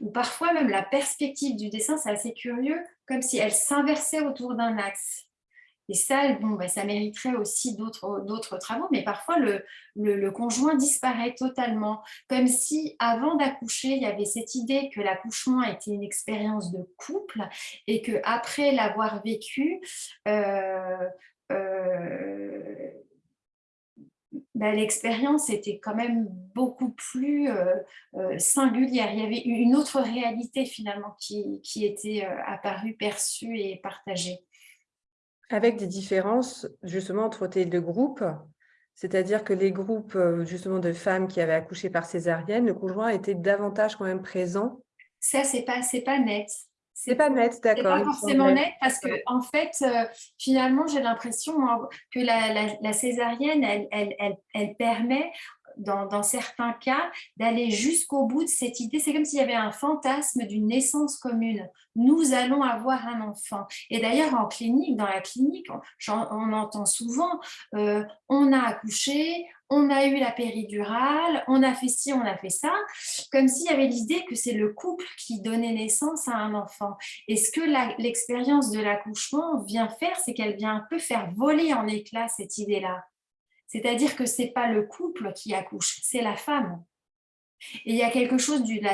Ou parfois même la perspective du dessin, c'est assez curieux, comme si elle s'inversait autour d'un axe. Et ça, bon, bah, ça mériterait aussi d'autres travaux, mais parfois le, conjoint disparaît totalement, comme si avant d'accoucher, il y avait cette idée que l'accouchement était une expérience de couple et qu'après l'avoir vécu, euh, euh, bah, l'expérience était quand même beaucoup plus euh, singulière. Il y avait une autre réalité finalement qui était apparue, perçue et partagée. Avec des différences justement entre tes deux groupes, c'est-à-dire que les groupes euh, justement de femmes qui avaient accouché par césarienne, le conjoint était davantage quand même présent Ça, c'est pas, pas net. C'est pas net, d'accord. pas forcément net parce que en fait, euh, finalement, j'ai l'impression que la, césarienne, elle, elle, elle, elle, permet dans, certains cas, d'aller jusqu'au bout de cette idée. C'est comme s'il y avait un fantasme d'une naissance commune. Nous allons avoir un enfant. Et d'ailleurs, en clinique, dans la clinique, on, entend souvent, euh, on a accouché, on a eu la péridurale, on a fait ci, on a fait ça, comme s'il y avait l'idée que c'est le couple qui donnait naissance à un enfant. Et ce que l'expérience de l'accouchement vient faire, c'est qu'elle vient un peu faire voler en éclats cette idée-là. C'est-à-dire que ce n'est pas le couple qui accouche, c'est la femme. Et il y a quelque chose d'une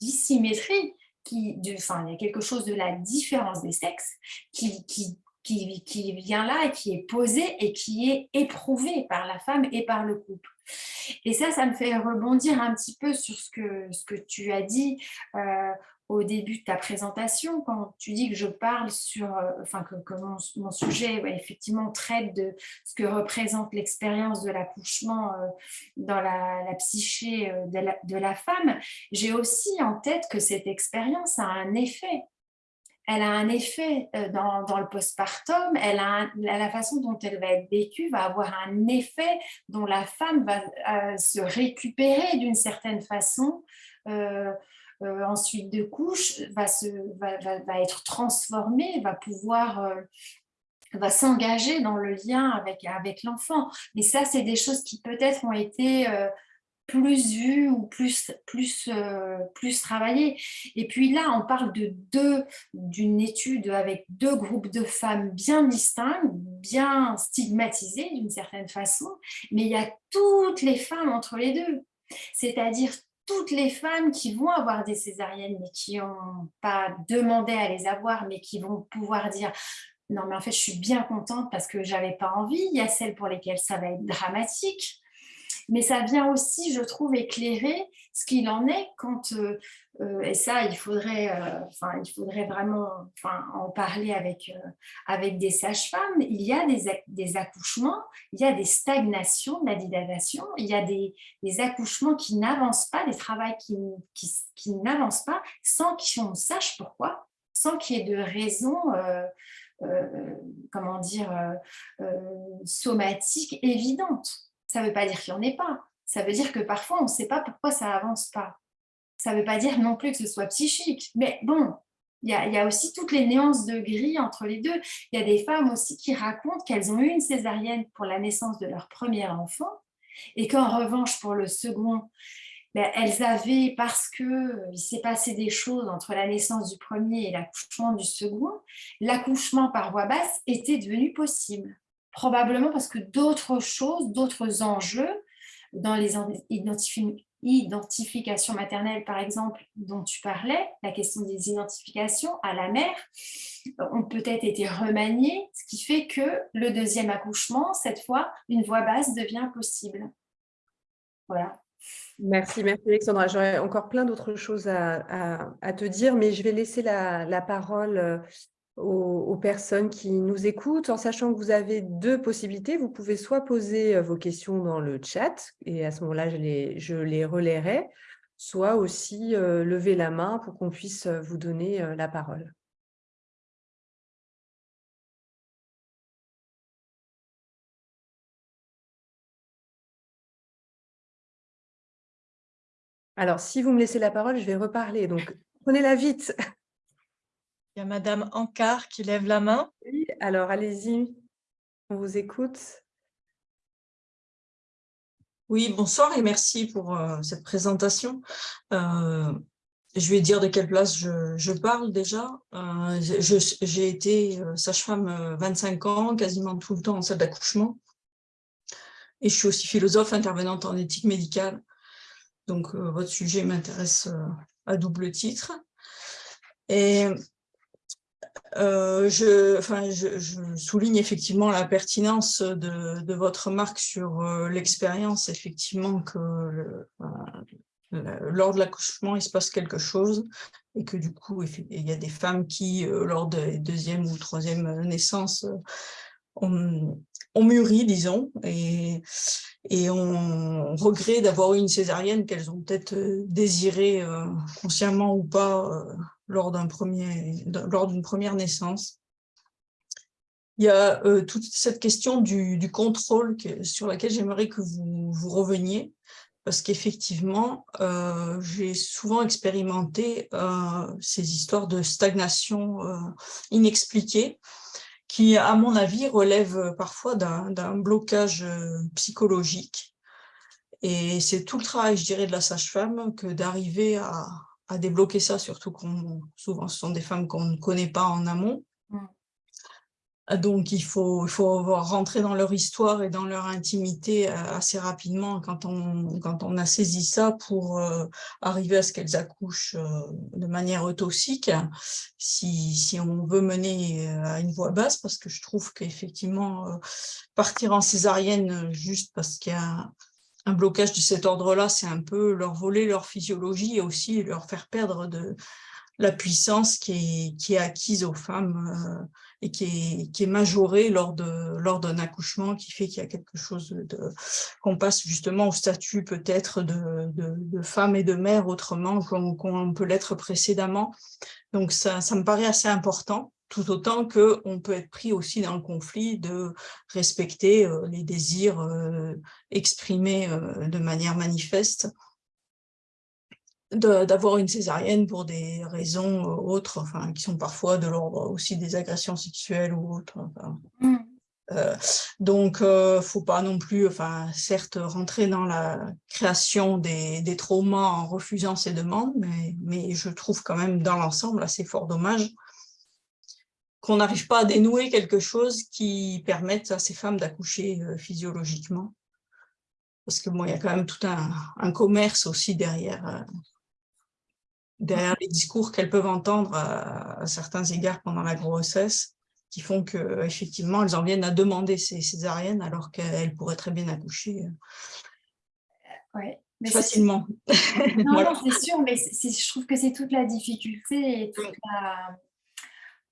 dissymétrie, qui, enfin, il y a quelque chose de la différence des sexes qui, qui, qui, vient là et qui est posé et qui est éprouvé par la femme et par le couple. Et ça, ça me fait rebondir un petit peu sur ce que, ce que tu as dit euh, au début de ta présentation, quand tu dis que je parle sur, euh, enfin que, mon, sujet effectivement traite de ce que représente l'expérience de l'accouchement euh, dans la, psyché euh, de la, femme, j'ai aussi en tête que cette expérience a un effet. Elle a un effet dans, le postpartum, elle a la façon dont elle va être vécue va avoir un effet dont la femme va se récupérer d'une certaine façon ensuite de couche va, se, va, va, être transformée, va pouvoir euh, va s'engager dans le lien avec, avec l'enfant. Mais ça, c'est des choses qui peut-être ont été euh, plus vues ou plus, plus, euh, plus travaillées. Et puis là, on parle de deux, d'une étude avec deux groupes de femmes bien distincts, bien stigmatisées d'une certaine façon, mais il y a toutes les femmes entre les deux. C'est-à-dire toutes les femmes qui vont avoir des césariennes, mais qui n'ont pas demandé à les avoir, mais qui vont pouvoir dire non mais en fait je suis bien contente parce que j'avais pas envie, il y a celles pour lesquelles ça va être dramatique, mais ça vient aussi, je trouve, éclairer ce qu'il en est quand, euh, euh, et ça, il faudrait, euh, il faudrait vraiment en parler avec, avec des sages-femmes. Il y a des, accouchements, il y a des stagnations de la dilatation, il y a des, accouchements qui n'avancent pas, des travaux qui, qui, qui n'avancent pas sans qu'on sache pourquoi, sans qu'il y ait de raison comment dire, somatique évidente. Ça ne veut pas dire qu'il n'y en ait pas. Ça veut dire que parfois, on ne sait pas pourquoi ça avance pas. Ça ne veut pas dire non plus que ce soit psychique. Mais bon, il y, a, aussi toutes les nuances de gris entre les deux. Il y a des femmes aussi qui racontent qu'elles ont eu une césarienne pour la naissance de leur premier enfant et qu'en revanche, pour le second, ben, elles avaient, parce qu'il euh, s'est passé des choses entre la naissance du premier et l'accouchement du second, l'accouchement par voie basse était devenu possible probablement parce que d'autres choses, d'autres enjeux dans les identifications maternelles, par exemple, dont tu parlais, la question des identifications à la mère, ont peut-être été remaniées, ce qui fait que le deuxième accouchement, cette fois, une voix basse devient possible. Voilà. Merci, merci Alexandra. J'aurais encore plein d'autres choses à, te dire, mais je vais laisser la, la parole aux, personnes qui nous écoutent, en sachant que vous avez deux possibilités. Vous pouvez soit poser euh, vos questions dans le chat, et à ce moment-là, je les, je les relayerai, soit aussi euh, lever la main pour qu'on puisse euh, vous donner la parole. Alors, si vous me laissez la parole, je vais reparler. Donc, prenez-la vite. Il y a Madame Ankar qui lève la main. Oui, alors allez-y, on vous écoute. Oui, bonsoir et merci pour euh, cette présentation. Euh, je vais dire de quelle place je, parle déjà. Euh, j'ai été sage-femme 25 ans, quasiment tout le temps en salle d'accouchement. Et je suis aussi philosophe intervenante en éthique médicale. Donc, votre sujet m'intéresse à double titre. Et euh, je, souligne effectivement la pertinence de, votre remarque sur euh, l'expérience, effectivement, que lors de l'accouchement, il se passe quelque chose et que du coup, il y a des femmes qui, euh, lors de deuxième ou troisième naissance, ont, mûri, disons, et, et on regrette d'avoir eu une césarienne qu'elles ont peut-être désirée consciemment ou pas lors d'une première naissance. Il y a euh, toute cette question du, contrôle sur laquelle j'aimerais que vous, vous reveniez, parce qu'effectivement, euh, j'ai souvent expérimenté euh, ces histoires de stagnation inexpliquée, qui, à mon avis, relèvent parfois d'un blocage psychologique. Et c'est tout le travail, je dirais, de la sage-femme que d'arriver à, à débloquer ça, surtout qu'on souvent ce sont des femmes qu'on ne connaît pas en amont. Mm. Donc il faut, il faut rentrer dans leur histoire et dans leur intimité euh, assez rapidement quand on, quand on a saisi ça pour euh, arriver à ce qu'elles accouchent euh, de manière toxique, si, si, on veut mener à une voie basse, parce que je trouve qu'effectivement, partir en césarienne juste parce qu'il y a un blocage de cet ordre-là, c'est un peu leur voler leur physiologie et aussi leur faire perdre de la puissance qui est, qui est acquise aux femmes euh, et qui est, qui est majorée lors d'un accouchement, qui fait qu'il y a quelque chose de qu'on passe justement au statut peut-être de, de, femme et de mère autrement qu'on peut l'être précédemment. Donc ça, ça me paraît assez important tout autant qu'on peut être pris aussi dans le conflit de respecter euh, les désirs euh, exprimés euh, de manière manifeste. d'avoir une césarienne pour des raisons autres, enfin, qui sont parfois de l'ordre aussi des agressions sexuelles ou autres. Mmh. Euh, donc, euh, faut pas non plus, enfin, certes, rentrer dans la création des, des traumas en refusant ces demandes, mais, mais je trouve quand même dans l'ensemble assez fort dommage qu'on n'arrive pas à dénouer quelque chose qui permette à ces femmes d'accoucher euh, physiologiquement. Parce que moi, il y a quand même tout un, un commerce aussi derrière, euh, derrière les discours qu'elles peuvent entendre à, à certains égards pendant la grossesse qui font qu'effectivement, elles en viennent à demander ces césariennes alors qu'elles pourraient très bien accoucher euh, ouais, mais facilement. Non, non c'est sûr, mais je trouve que c'est toute la difficulté et toute la,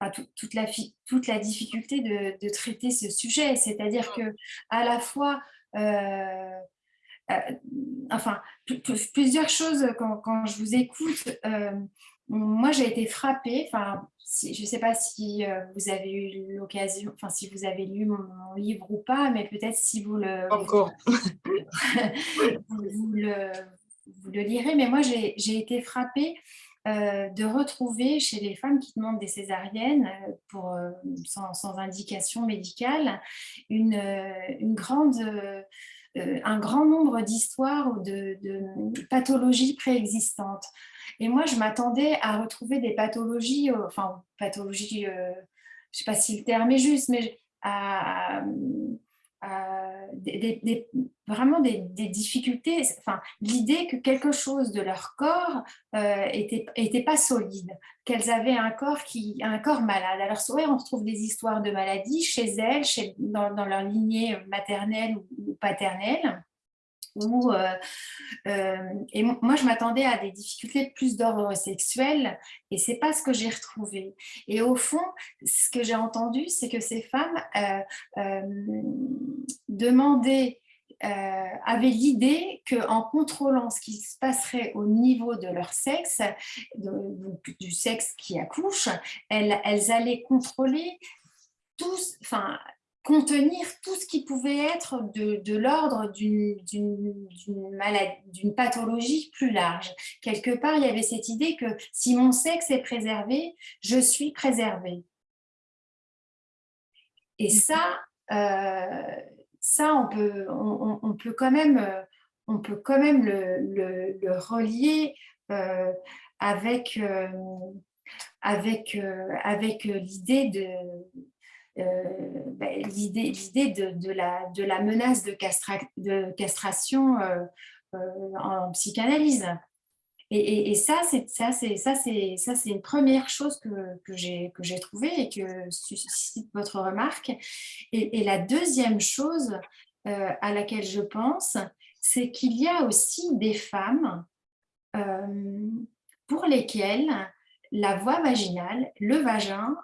enfin, toute, la, toute la difficulté de, de traiter ce sujet. C'est-à-dire que à la fois... Euh, euh, enfin, plusieurs choses quand, quand, je vous écoute. moi, j'ai été frappée, enfin, je ne sais pas si euh, vous avez eu l'occasion, enfin si vous avez lu mon, livre ou pas, mais peut-être si vous le, Encore. vous, le, vous, le, lirez. Mais moi, j'ai été frappée euh, de retrouver chez les femmes qui demandent des césariennes euh, pour, sans, sans, indication médicale une, une grande, un grand nombre d'histoires ou de, pathologies préexistantes. Et moi, je m'attendais à retrouver des pathologies, euh, enfin, pathologies, euh, je ne sais pas si le terme est juste, mais à, des, vraiment des, difficultés, enfin, l'idée que quelque chose de leur corps n'était euh, était, pas solide, qu'elles avaient un corps, qui, un corps malade. Alors, soit on retrouve des histoires de maladies chez elles, chez, dans, leur lignée maternelle ou paternelle, euh, euh, et moi, je m'attendais à des difficultés plus d'ordre sexuel et c'est pas ce que j'ai retrouvé. Et au fond, ce que j'ai entendu, c'est que ces femmes euh, demandaient avaient l'idée qu'en contrôlant ce qui se passerait au niveau de leur sexe, du sexe qui accouche, elles, elles allaient contrôler tous, enfin, contenir tout ce qui pouvait être de, l'ordre d'une pathologie plus large. Quelque part, il y avait cette idée que si mon sexe est préservé, je suis préservée. Et ça, euh, ça on, peut, on, peut quand même, on peut quand même le, relier euh, avec, euh, avec, avec l'idée de ben, l'idée de, de, la, de la menace de, de castration euh, euh, en psychanalyse. Et, et, ça, c'est ça, c'est ça, c'est ça, c'est une première chose que, que j'ai que j'ai trouvée et que suscite votre remarque. Et la deuxième chose à laquelle je pense, c'est qu'il y a aussi des femmes pour lesquelles la voie vaginale, le vagin,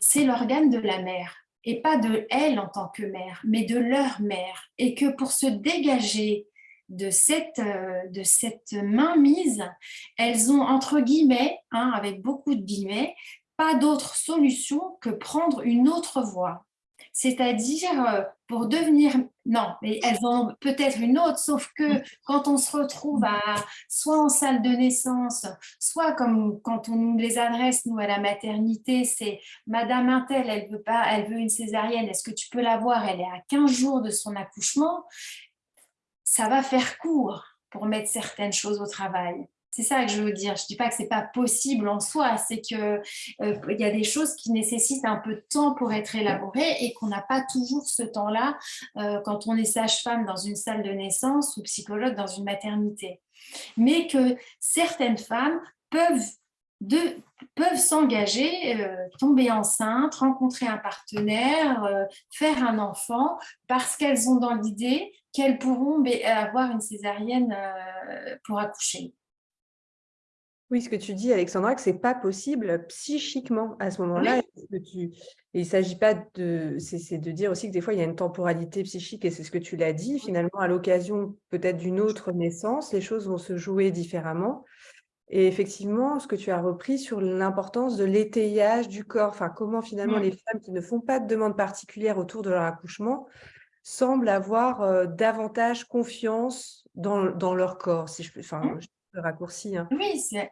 c'est l'organe de la mère et pas de elle en tant que mère, mais de leur mère. Et que pour se dégager de cette, euh, de cette mainmise, elles ont, entre guillemets, hein, avec beaucoup de guillemets, pas d'autre solution que prendre une autre voie. C'est-à-dire, euh, pour devenir... Non, mais elles ont peut-être une autre, sauf que quand on se retrouve à, soit en salle de naissance, soit comme quand on nous les adresse, nous, à la maternité, c'est « Madame Intel, elle veut, pas, elle veut une césarienne, est-ce que tu peux la voir? Elle est à 15 jours de son accouchement. » Ça va faire court pour mettre certaines choses au travail. C'est ça que je veux dire. Je ne dis pas que ce n'est pas possible en soi, c'est qu'il euh, y a des choses qui nécessitent un peu de temps pour être élaborées et qu'on n'a pas toujours ce temps-là euh, quand on est sage-femme dans une salle de naissance ou psychologue dans une maternité. Mais que certaines femmes peuvent s'engager, euh, tomber enceinte, rencontrer un partenaire, faire un enfant, parce qu'elles ont dans l'idée qu'elles pourront avoir une césarienne pour accoucher. Oui, ce que tu dis, Alexandra, que ce n'est pas possible psychiquement à ce moment-là. Il ne s'agit pas de... C'est de dire aussi que des fois, il y a une temporalité psychique, et c'est ce que tu l'as dit. Finalement, à l'occasion peut-être d'une autre naissance, les choses vont se jouer différemment. Et effectivement, ce que tu as repris sur l'importance de l'étayage du corps, enfin, comment finalement les femmes qui ne font pas de demande particulière autour de leur accouchement semblent avoir euh, davantage confiance dans, leur corps. Si je, enfin, raccourci. Hein. Oui, c'est...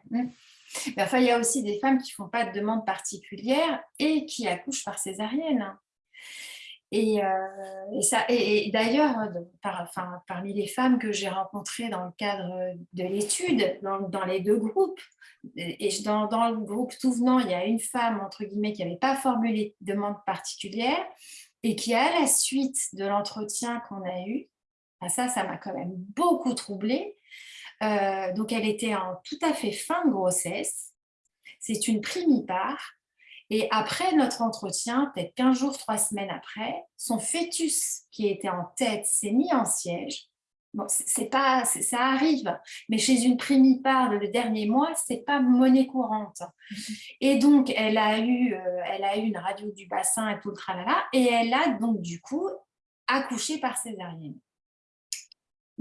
Enfin, il y a aussi des femmes qui ne font pas de demande particulière et qui accouchent par césarienne. Et, euh, ça, et, d'ailleurs, par, enfin, parmi les femmes que j'ai rencontrées dans le cadre de l'étude, dans, dans, les deux groupes, et dans, dans, le groupe tout venant, il y a une femme, entre guillemets, qui n'avait pas formulé de demande particulière et qui, à la suite de l'entretien qu'on a eu, ah, ça, ça m'a quand même beaucoup troublée. Euh, donc, elle était en tout à fait fin de grossesse. C'est une primipare. Et après notre entretien, peut-être 15 jours, 3 semaines après, son fœtus qui était en tête s'est mis en siège. Bon, c'est pas, ça arrive, mais chez une primipare, le dernier mois, c'est pas monnaie courante. Et donc, elle a eu, euh, elle a eu une radio du bassin et tout le tralala, et elle a donc du coup accouché par césarienne.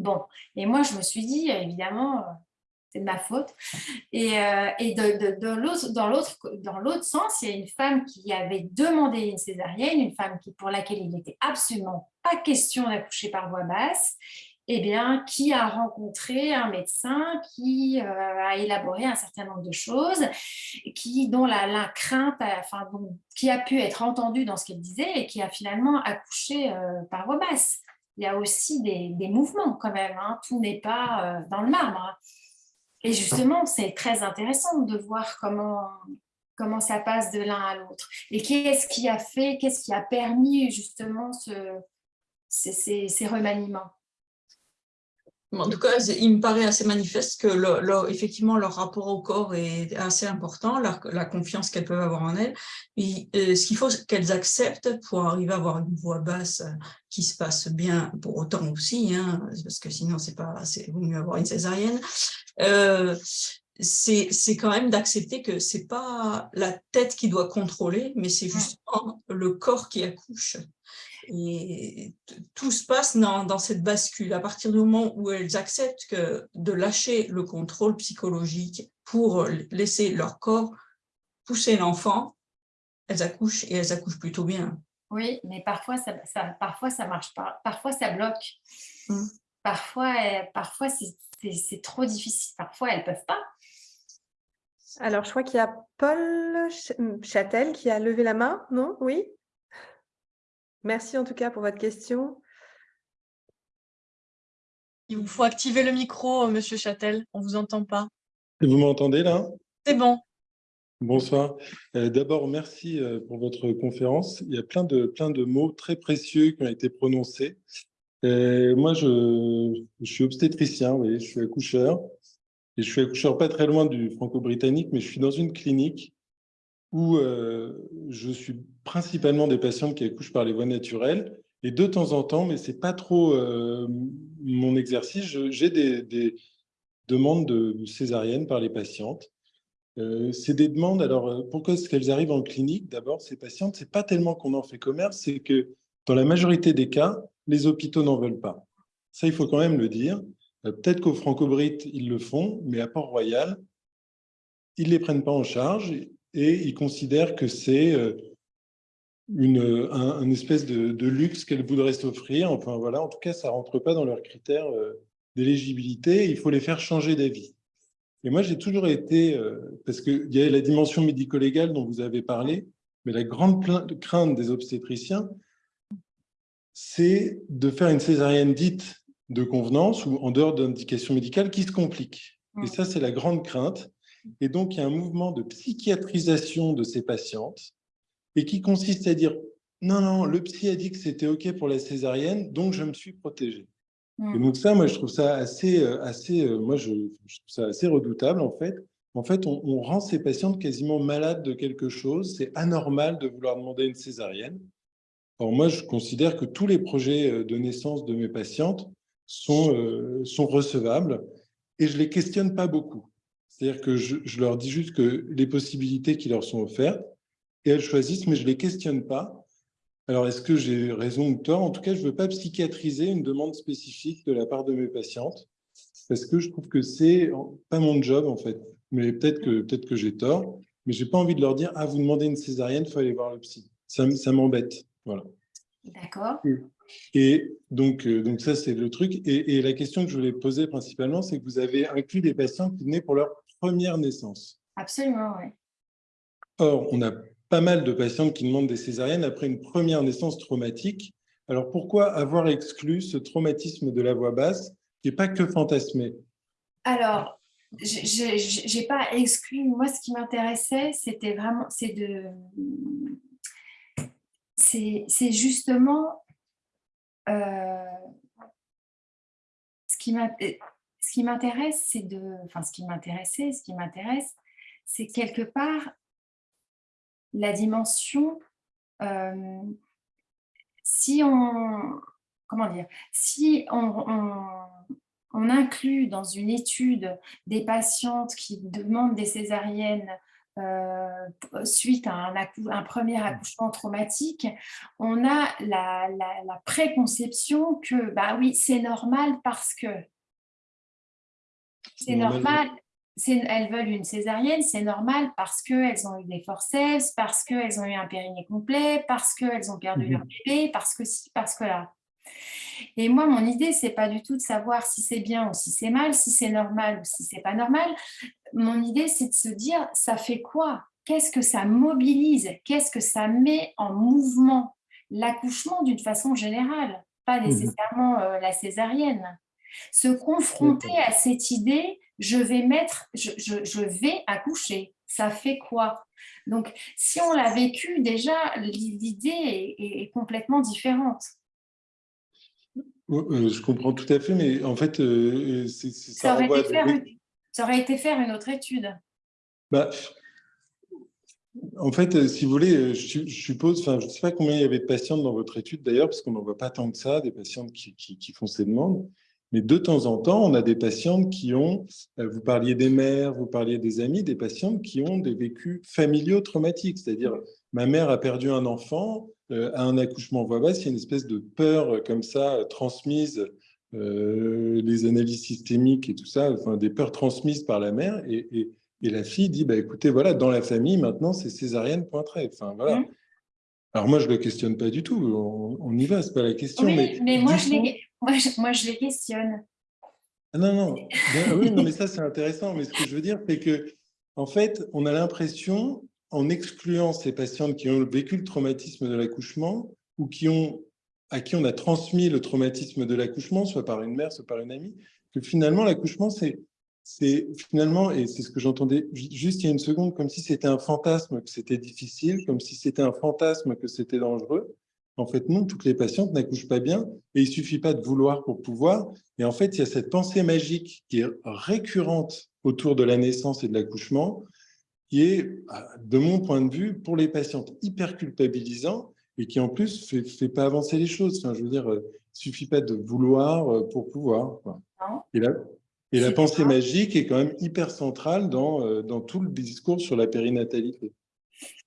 Bon, et moi, je me suis dit, évidemment, euh, c'est de ma faute. Et, euh, de, dans l'autre sens, il y a une femme qui avait demandé une césarienne, une femme qui, pour laquelle il n'était absolument pas question d'accoucher par voie basse, eh bien, qui a rencontré un médecin qui euh, a élaboré un certain nombre de choses, qui, dont la, crainte, enfin, qui a pu être entendue dans ce qu'elle disait et qui a finalement accouché par voie basse il y a aussi des, mouvements quand même. Hein. Tout n'est pas euh, dans le marbre. Hein. Et justement, c'est très intéressant de voir comment, ça passe de l'un à l'autre. Et qu'est-ce qui a fait, qu'est-ce qui a permis justement ce, ces remaniements? En tout cas, il me paraît assez manifeste que leur, effectivement leur rapport au corps est assez important, la, confiance qu'elles peuvent avoir en elles. Euh, ce qu'il faut qu'elles acceptent pour arriver à avoir une voix basse euh, qui se passe bien pour autant aussi, hein, parce que sinon c'est pas, c'est vaut mieux avoir une césarienne. Euh, c'est quand même d'accepter que c'est pas la tête qui doit contrôler, mais c'est justement le corps qui accouche. Et tout se passe dans, cette bascule. À partir du moment où elles acceptent que de lâcher le contrôle psychologique pour laisser leur corps pousser l'enfant, elles accouchent et elles accouchent plutôt bien. Oui, mais parfois ça, ça parfois ça marche pas. Parfois ça bloque. Mmh. Parfois, parfois c'est trop difficile. Parfois elles peuvent pas. Alors, je crois qu'il y a Paul Châtel qui a levé la main, non? Oui? Merci en tout cas pour votre question. Il vous faut activer le micro, euh, Monsieur Châtel. On ne vous entend pas. Vous m'entendez là? C'est bon. Bonsoir. Euh, d'abord, merci euh, pour votre conférence. Il y a plein de, plein de mots très précieux qui ont été prononcés. moi, je, je, suis obstétricien, je suis accoucheur. Je suis accoucheur pas très loin du franco-britannique, mais je suis dans une clinique où euh, je suis principalement des patientes qui accouchent par les voies naturelles. Et de temps en temps, mais ce n'est pas trop euh, mon exercice, j'ai des, demandes de césarienne par les patientes. Euh, c'est des demandes, alors pourquoi est-ce qu'elles arrivent en clinique? D'abord, ces patientes, ce n'est pas tellement qu'on en fait commerce, c'est que dans la majorité des cas, les hôpitaux n'en veulent pas. Ça, il faut quand même le dire. Peut-être qu'au Franco-Brit, ils le font, mais à Port-Royal, ils ne les prennent pas en charge et ils considèrent que c'est euh, une, un, espèce de, luxe qu'elles voudraient s'offrir. Enfin voilà, en tout cas, ça ne rentre pas dans leurs critères euh, d'éligibilité. Il faut les faire changer d'avis. Et moi, j'ai toujours été, euh, parce qu'il y a la dimension médico-légale dont vous avez parlé, mais la grande crainte des obstétriciens, c'est de faire une césarienne dite de convenance ou en dehors d'indication médicale qui se complique. Et ça, c'est la grande crainte. Et donc, il y a un mouvement de psychiatrisation de ces patientes et qui consiste à dire non, non, le psy a dit que c'était OK pour la césarienne, donc je me suis protégée. Et mmh. donc ça, moi, je trouve ça assez, euh, assez, euh, moi, je, trouve ça assez redoutable, en fait. En fait, on, on, rend ces patientes quasiment malades de quelque chose. C'est anormal de vouloir demander une césarienne. Alors moi, je considère que tous les projets euh, de naissance de mes patientes sont, sont recevables et je les questionne pas beaucoup. C'est-à-dire que je, leur dis juste que les possibilités qui leur sont offertes, et elles choisissent, mais je ne les questionne pas. Alors, est-ce que j'ai raison ou tort? En tout cas, je ne veux pas psychiatriser une demande spécifique de la part de mes patientes, parce que je trouve que c'est pas mon job, en fait. Mais peut-être que, peut que j'ai tort, mais je n'ai pas envie de leur dire « Ah, vous demandez une césarienne, il faut aller voir le psy ». Ça, ça m'embête, voilà. D'accord. Et donc, euh, donc ça, c'est le truc. Et, et, la question que je voulais poser principalement, c'est que vous avez inclus des patients qui venaient pour leur première naissance. Absolument, oui. Or, on a pas mal de patientes qui demandent des césariennes après une première naissance traumatique. Alors, pourquoi avoir exclu ce traumatisme de la voix basse qui n'est pas que fantasmé? Alors, je n'ai pas exclu. Moi, ce qui m'intéressait, c'était vraiment, c'est de, c'est justement ce qui m'intéresse, c'est de, enfin, ce qui m'intéressait, m'intéresse, c'est quelque part la dimension. Euh, si on, comment dire, si on inclut dans une étude des patientes qui demandent des césariennes euh, suite à un, premier accouchement traumatique, on a la, préconception que, bah oui, c'est normal parce que. C'est normal, elles veulent une césarienne, c'est normal parce qu'elles ont eu des forceps, parce qu'elles ont eu un périnée complet, parce qu'elles ont perdu leur mmh bébé, parce que si, parce que là. Et moi, mon idée, c'est pas du tout de savoir si c'est bien ou si c'est mal, si c'est normal ou si c'est pas normal. Mon idée, c'est de se dire, ça fait quoi? Qu'est-ce que ça mobilise? Qu'est-ce que ça met en mouvement? L'accouchement d'une façon générale, pas mmh nécessairement euh, la césarienne. Se confronter à cette idée, je vais mettre, je, je vais accoucher. Ça fait quoi? Donc, si on l'a vécu, déjà, l'idée est complètement différente. Euh, je comprends tout à fait, mais en fait, euh, ça, aurait été faire une, ça, aurait été faire une autre étude. Bah, en fait, euh, si vous voulez, je, suppose, enfin, je ne sais pas combien il y avait de patientes dans votre étude d'ailleurs, parce qu'on n'en voit pas tant que ça, des patientes qui, qui, font ces demandes. Mais de temps en temps, on a des patientes qui ont, vous parliez des mères, vous parliez des amis, des patientes qui ont des vécus familiaux traumatiques. C'est-à-dire, ma mère a perdu un enfant, euh, à un accouchement voix basse, il y a une espèce de peur euh, comme ça, euh, transmise, les analyses systémiques et tout ça, enfin, des peurs transmises par la mère. Et, la fille dit, bah, écoutez, voilà, dans la famille, maintenant, c'est césarienne, point très. Enfin, voilà. Mmh. Alors moi, je ne le questionne pas du tout, on, y va, ce n'est pas la question. mais, moi, je les, moi, je, les questionne. Ah non, non. oui, non, mais ça, c'est intéressant. Mais ce que je veux dire, c'est que, en fait, on a l'impression en excluant ces patientes qui ont vécu le traumatisme de l'accouchement ou qui ont, à qui on a transmis le traumatisme de l'accouchement, soit par une mère, soit par une amie, que finalement, l'accouchement, c'est finalement, et c'est ce que j'entendais juste il y a une seconde, comme si c'était un fantasme, que c'était difficile, comme si c'était un fantasme, que c'était dangereux. En fait, non, toutes les patientes n'accouchent pas bien et il ne suffit pas de vouloir pour pouvoir. Et en fait, il y a cette pensée magique qui est récurrente autour de la naissance et de l'accouchement, qui est, de mon point de vue, pour les patientes hyper culpabilisant et qui en plus ne fait, pas avancer les choses. Enfin, je veux dire, il ne suffit pas de vouloir euh, pour pouvoir. Et la, et la pensée magique est quand même hyper centrale dans, euh, dans tout le discours sur la périnatalité.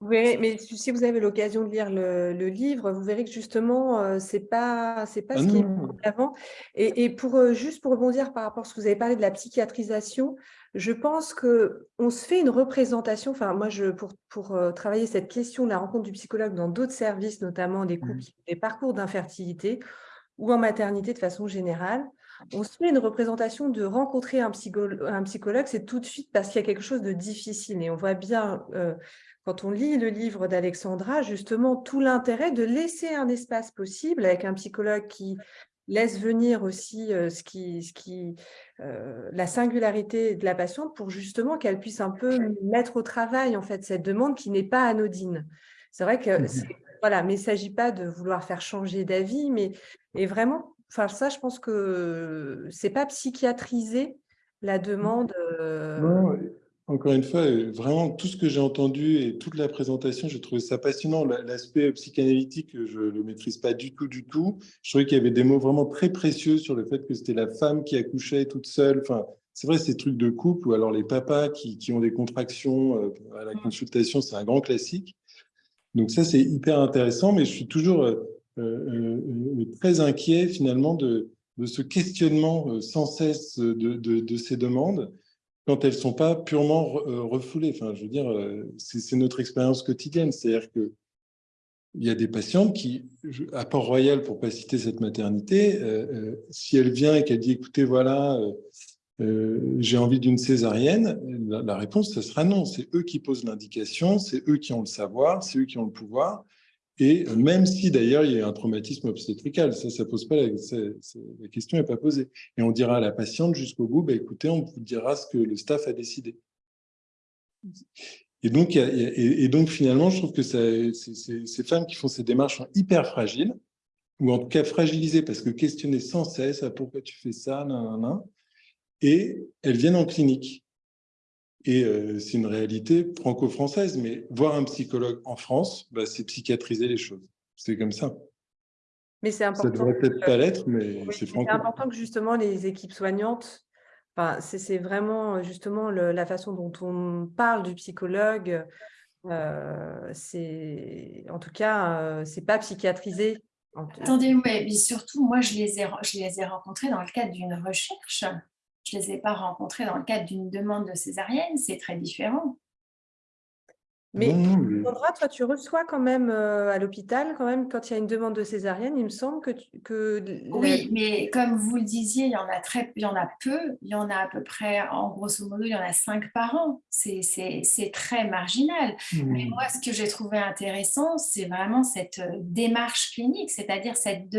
Oui, mais si vous avez l'occasion de lire le, livre, vous verrez que justement, euh, ce n'est pas, ah ce qui est avant. Et, et pour, juste pour rebondir par rapport à ce que vous avez parlé de la psychiatrisation, je pense qu'on se fait une représentation, enfin moi, je, pour, pour euh, travailler cette question de la rencontre du psychologue dans d'autres services, notamment des couples, mmh. des parcours d'infertilité ou en maternité de façon générale, on se fait une représentation de rencontrer un, un psychologue, c'est tout de suite parce qu'il y a quelque chose de difficile. Et on voit bien, euh, quand on lit le livre d'Alexandra, justement, tout l'intérêt de laisser un espace possible avec un psychologue qui laisse venir aussi ce qui, ce qui, la singularité de la patiente pour justement qu'elle puisse un peu mettre au travail en fait cette demande qui n'est pas anodine. C'est vrai que mmh voilà, mais il ne s'agit pas de vouloir faire changer d'avis, mais et vraiment, enfin ça, je pense que c'est pas psychiatriser la mmh. demande. Encore une fois, euh, vraiment, tout ce que j'ai entendu et toute la présentation, j'ai trouvé ça passionnant. L'aspect psychanalytique, je ne le maîtrise pas du tout, du tout. Je trouvais qu'il y avait des mots vraiment très précieux sur le fait que c'était la femme qui accouchait toute seule. Enfin, c'est vrai, ces trucs de couple, ou alors les papas qui, qui ont des contractions euh, à la mmh. consultation, c'est un grand classique. Donc ça, c'est hyper intéressant, mais je suis toujours euh, très inquiet finalement de, de ce questionnement sans cesse de, de, de ces demandes quand elles ne sont pas purement euh, refoulées. Enfin, je veux dire, euh, c'est notre expérience quotidienne. C'est-à-dire que il y a des patientes qui, à Port-Royal, pour ne pas citer cette maternité, euh, si elle vient et qu'elle dit, écoutez, voilà, j'ai envie d'une césarienne, la, réponse, ce sera non. C'est eux qui posent l'indication, c'est eux qui ont le savoir, c'est eux qui ont le pouvoir. Et même si d'ailleurs il y a un traumatisme obstétrical, ça, ça pose pas la, la question n'est pas posée. Et on dira à la patiente jusqu'au bout, bah, écoutez, on vous dira ce que le staff a décidé. Et donc, et, donc finalement, je trouve que ces femmes qui font ces démarches sont hyper fragiles, ou en tout cas fragilisées parce que questionnées sans cesse, ah, pourquoi tu fais ça, et elles viennent en clinique. Et euh, c'est une réalité franco-française, mais voir un psychologue en France, bah, c'est psychiatriser les choses. C'est comme ça. Mais c'est important. Ça devrait peut-être pas l'être, mais c'est franco. C'est important que justement les équipes soignantes c'est vraiment justement la façon dont on parle du psychologue. Euh, c'est en tout cas, euh, c'est pas psychiatrisé. Attendez, ouais, mais surtout, moi, je les ai, je les ai rencontrés dans le cadre d'une recherche. Je ne les ai pas rencontrés dans le cadre d'une demande de césarienne. C'est très différent. Mais Sandra, toi, tu reçois quand même euh, à l'hôpital, quand même, quand il y a une demande de césarienne, il me semble que... que oui, mais comme vous le disiez, il y en a très, il y en a peu, il y en a à peu près, en grosso modo, il y en a cinq par an. C'est très marginal. Mais mmh. moi, ce que j'ai trouvé intéressant, c'est vraiment cette euh, démarche clinique, c'est-à-dire cette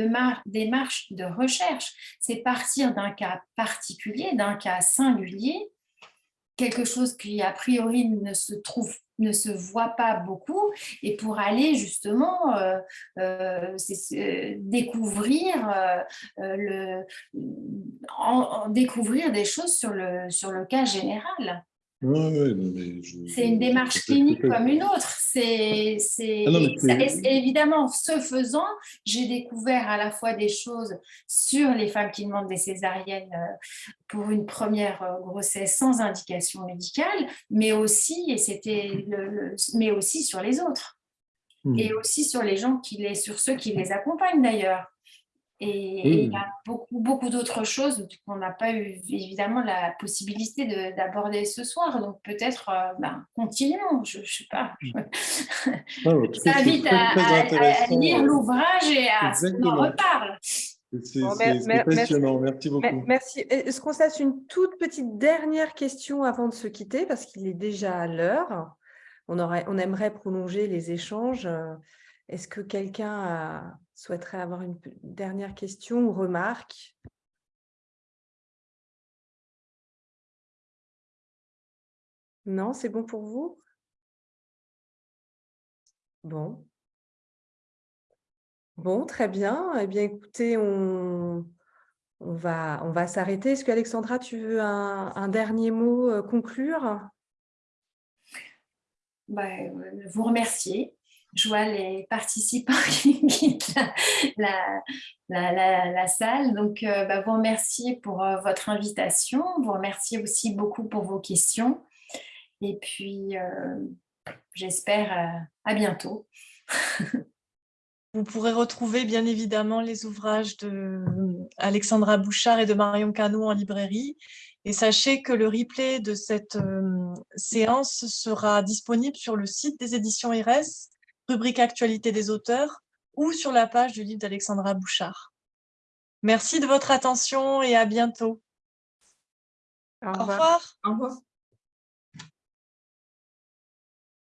démarche de recherche. C'est partir d'un cas particulier, d'un cas singulier, quelque chose qui a priori ne se trouve ne se voit pas beaucoup. Et pour aller justement euh, euh, découvrir euh, découvrir des choses sur le sur le cas général c'est une démarche clinique comme une autre. C'est, ah évidemment, ce faisant, j'ai découvert à la fois des choses sur les femmes qui demandent des césariennes euh, pour une première euh, grossesse sans indication médicale, mais aussi, et c'était le, mais aussi sur les autres. Hmm. Et aussi sur les gens qui les, sur ceux qui les accompagnent d'ailleurs. Et il y a beaucoup, beaucoup d'autres choses qu'on n'a pas eu évidemment la possibilité d'aborder ce soir. Donc peut-être, euh, ben, continuons, je ne sais pas. Ah, Ça invite à, lire l'ouvrage et à qu'on en reparle. C'est passionnant, merci beaucoup. Merci. Est-ce qu'on se une toute petite dernière question avant de se quitter? Parce qu'il est déjà à l'heure on, on aimerait prolonger les échanges. Est-ce que quelqu'un souhaiterait avoir une dernière question ou remarque? Non, c'est bon pour vous? Bon. Bon, très bien. Eh bien, écoutez, on, va s'arrêter. Est-ce qu'Alexandra, tu veux un, dernier mot euh, conclure? Bah, euh, Vous remercier je vois les participants qui quittent la, salle. Donc, euh, bah, vous remercier pour euh, votre invitation. Vous remercier aussi beaucoup pour vos questions. Et puis, euh, j'espère à bientôt. Vous pourrez retrouver bien évidemment les ouvrages de Alexandra Bouchard et de Marion Cano en librairie. Et sachez que le replay de cette séance sera disponible sur le site des éditions IRES rubrique Actualité des auteurs ou sur la page du livre d'Alexandra Bouchard. Merci de votre attention et à bientôt. Au revoir. Au revoir.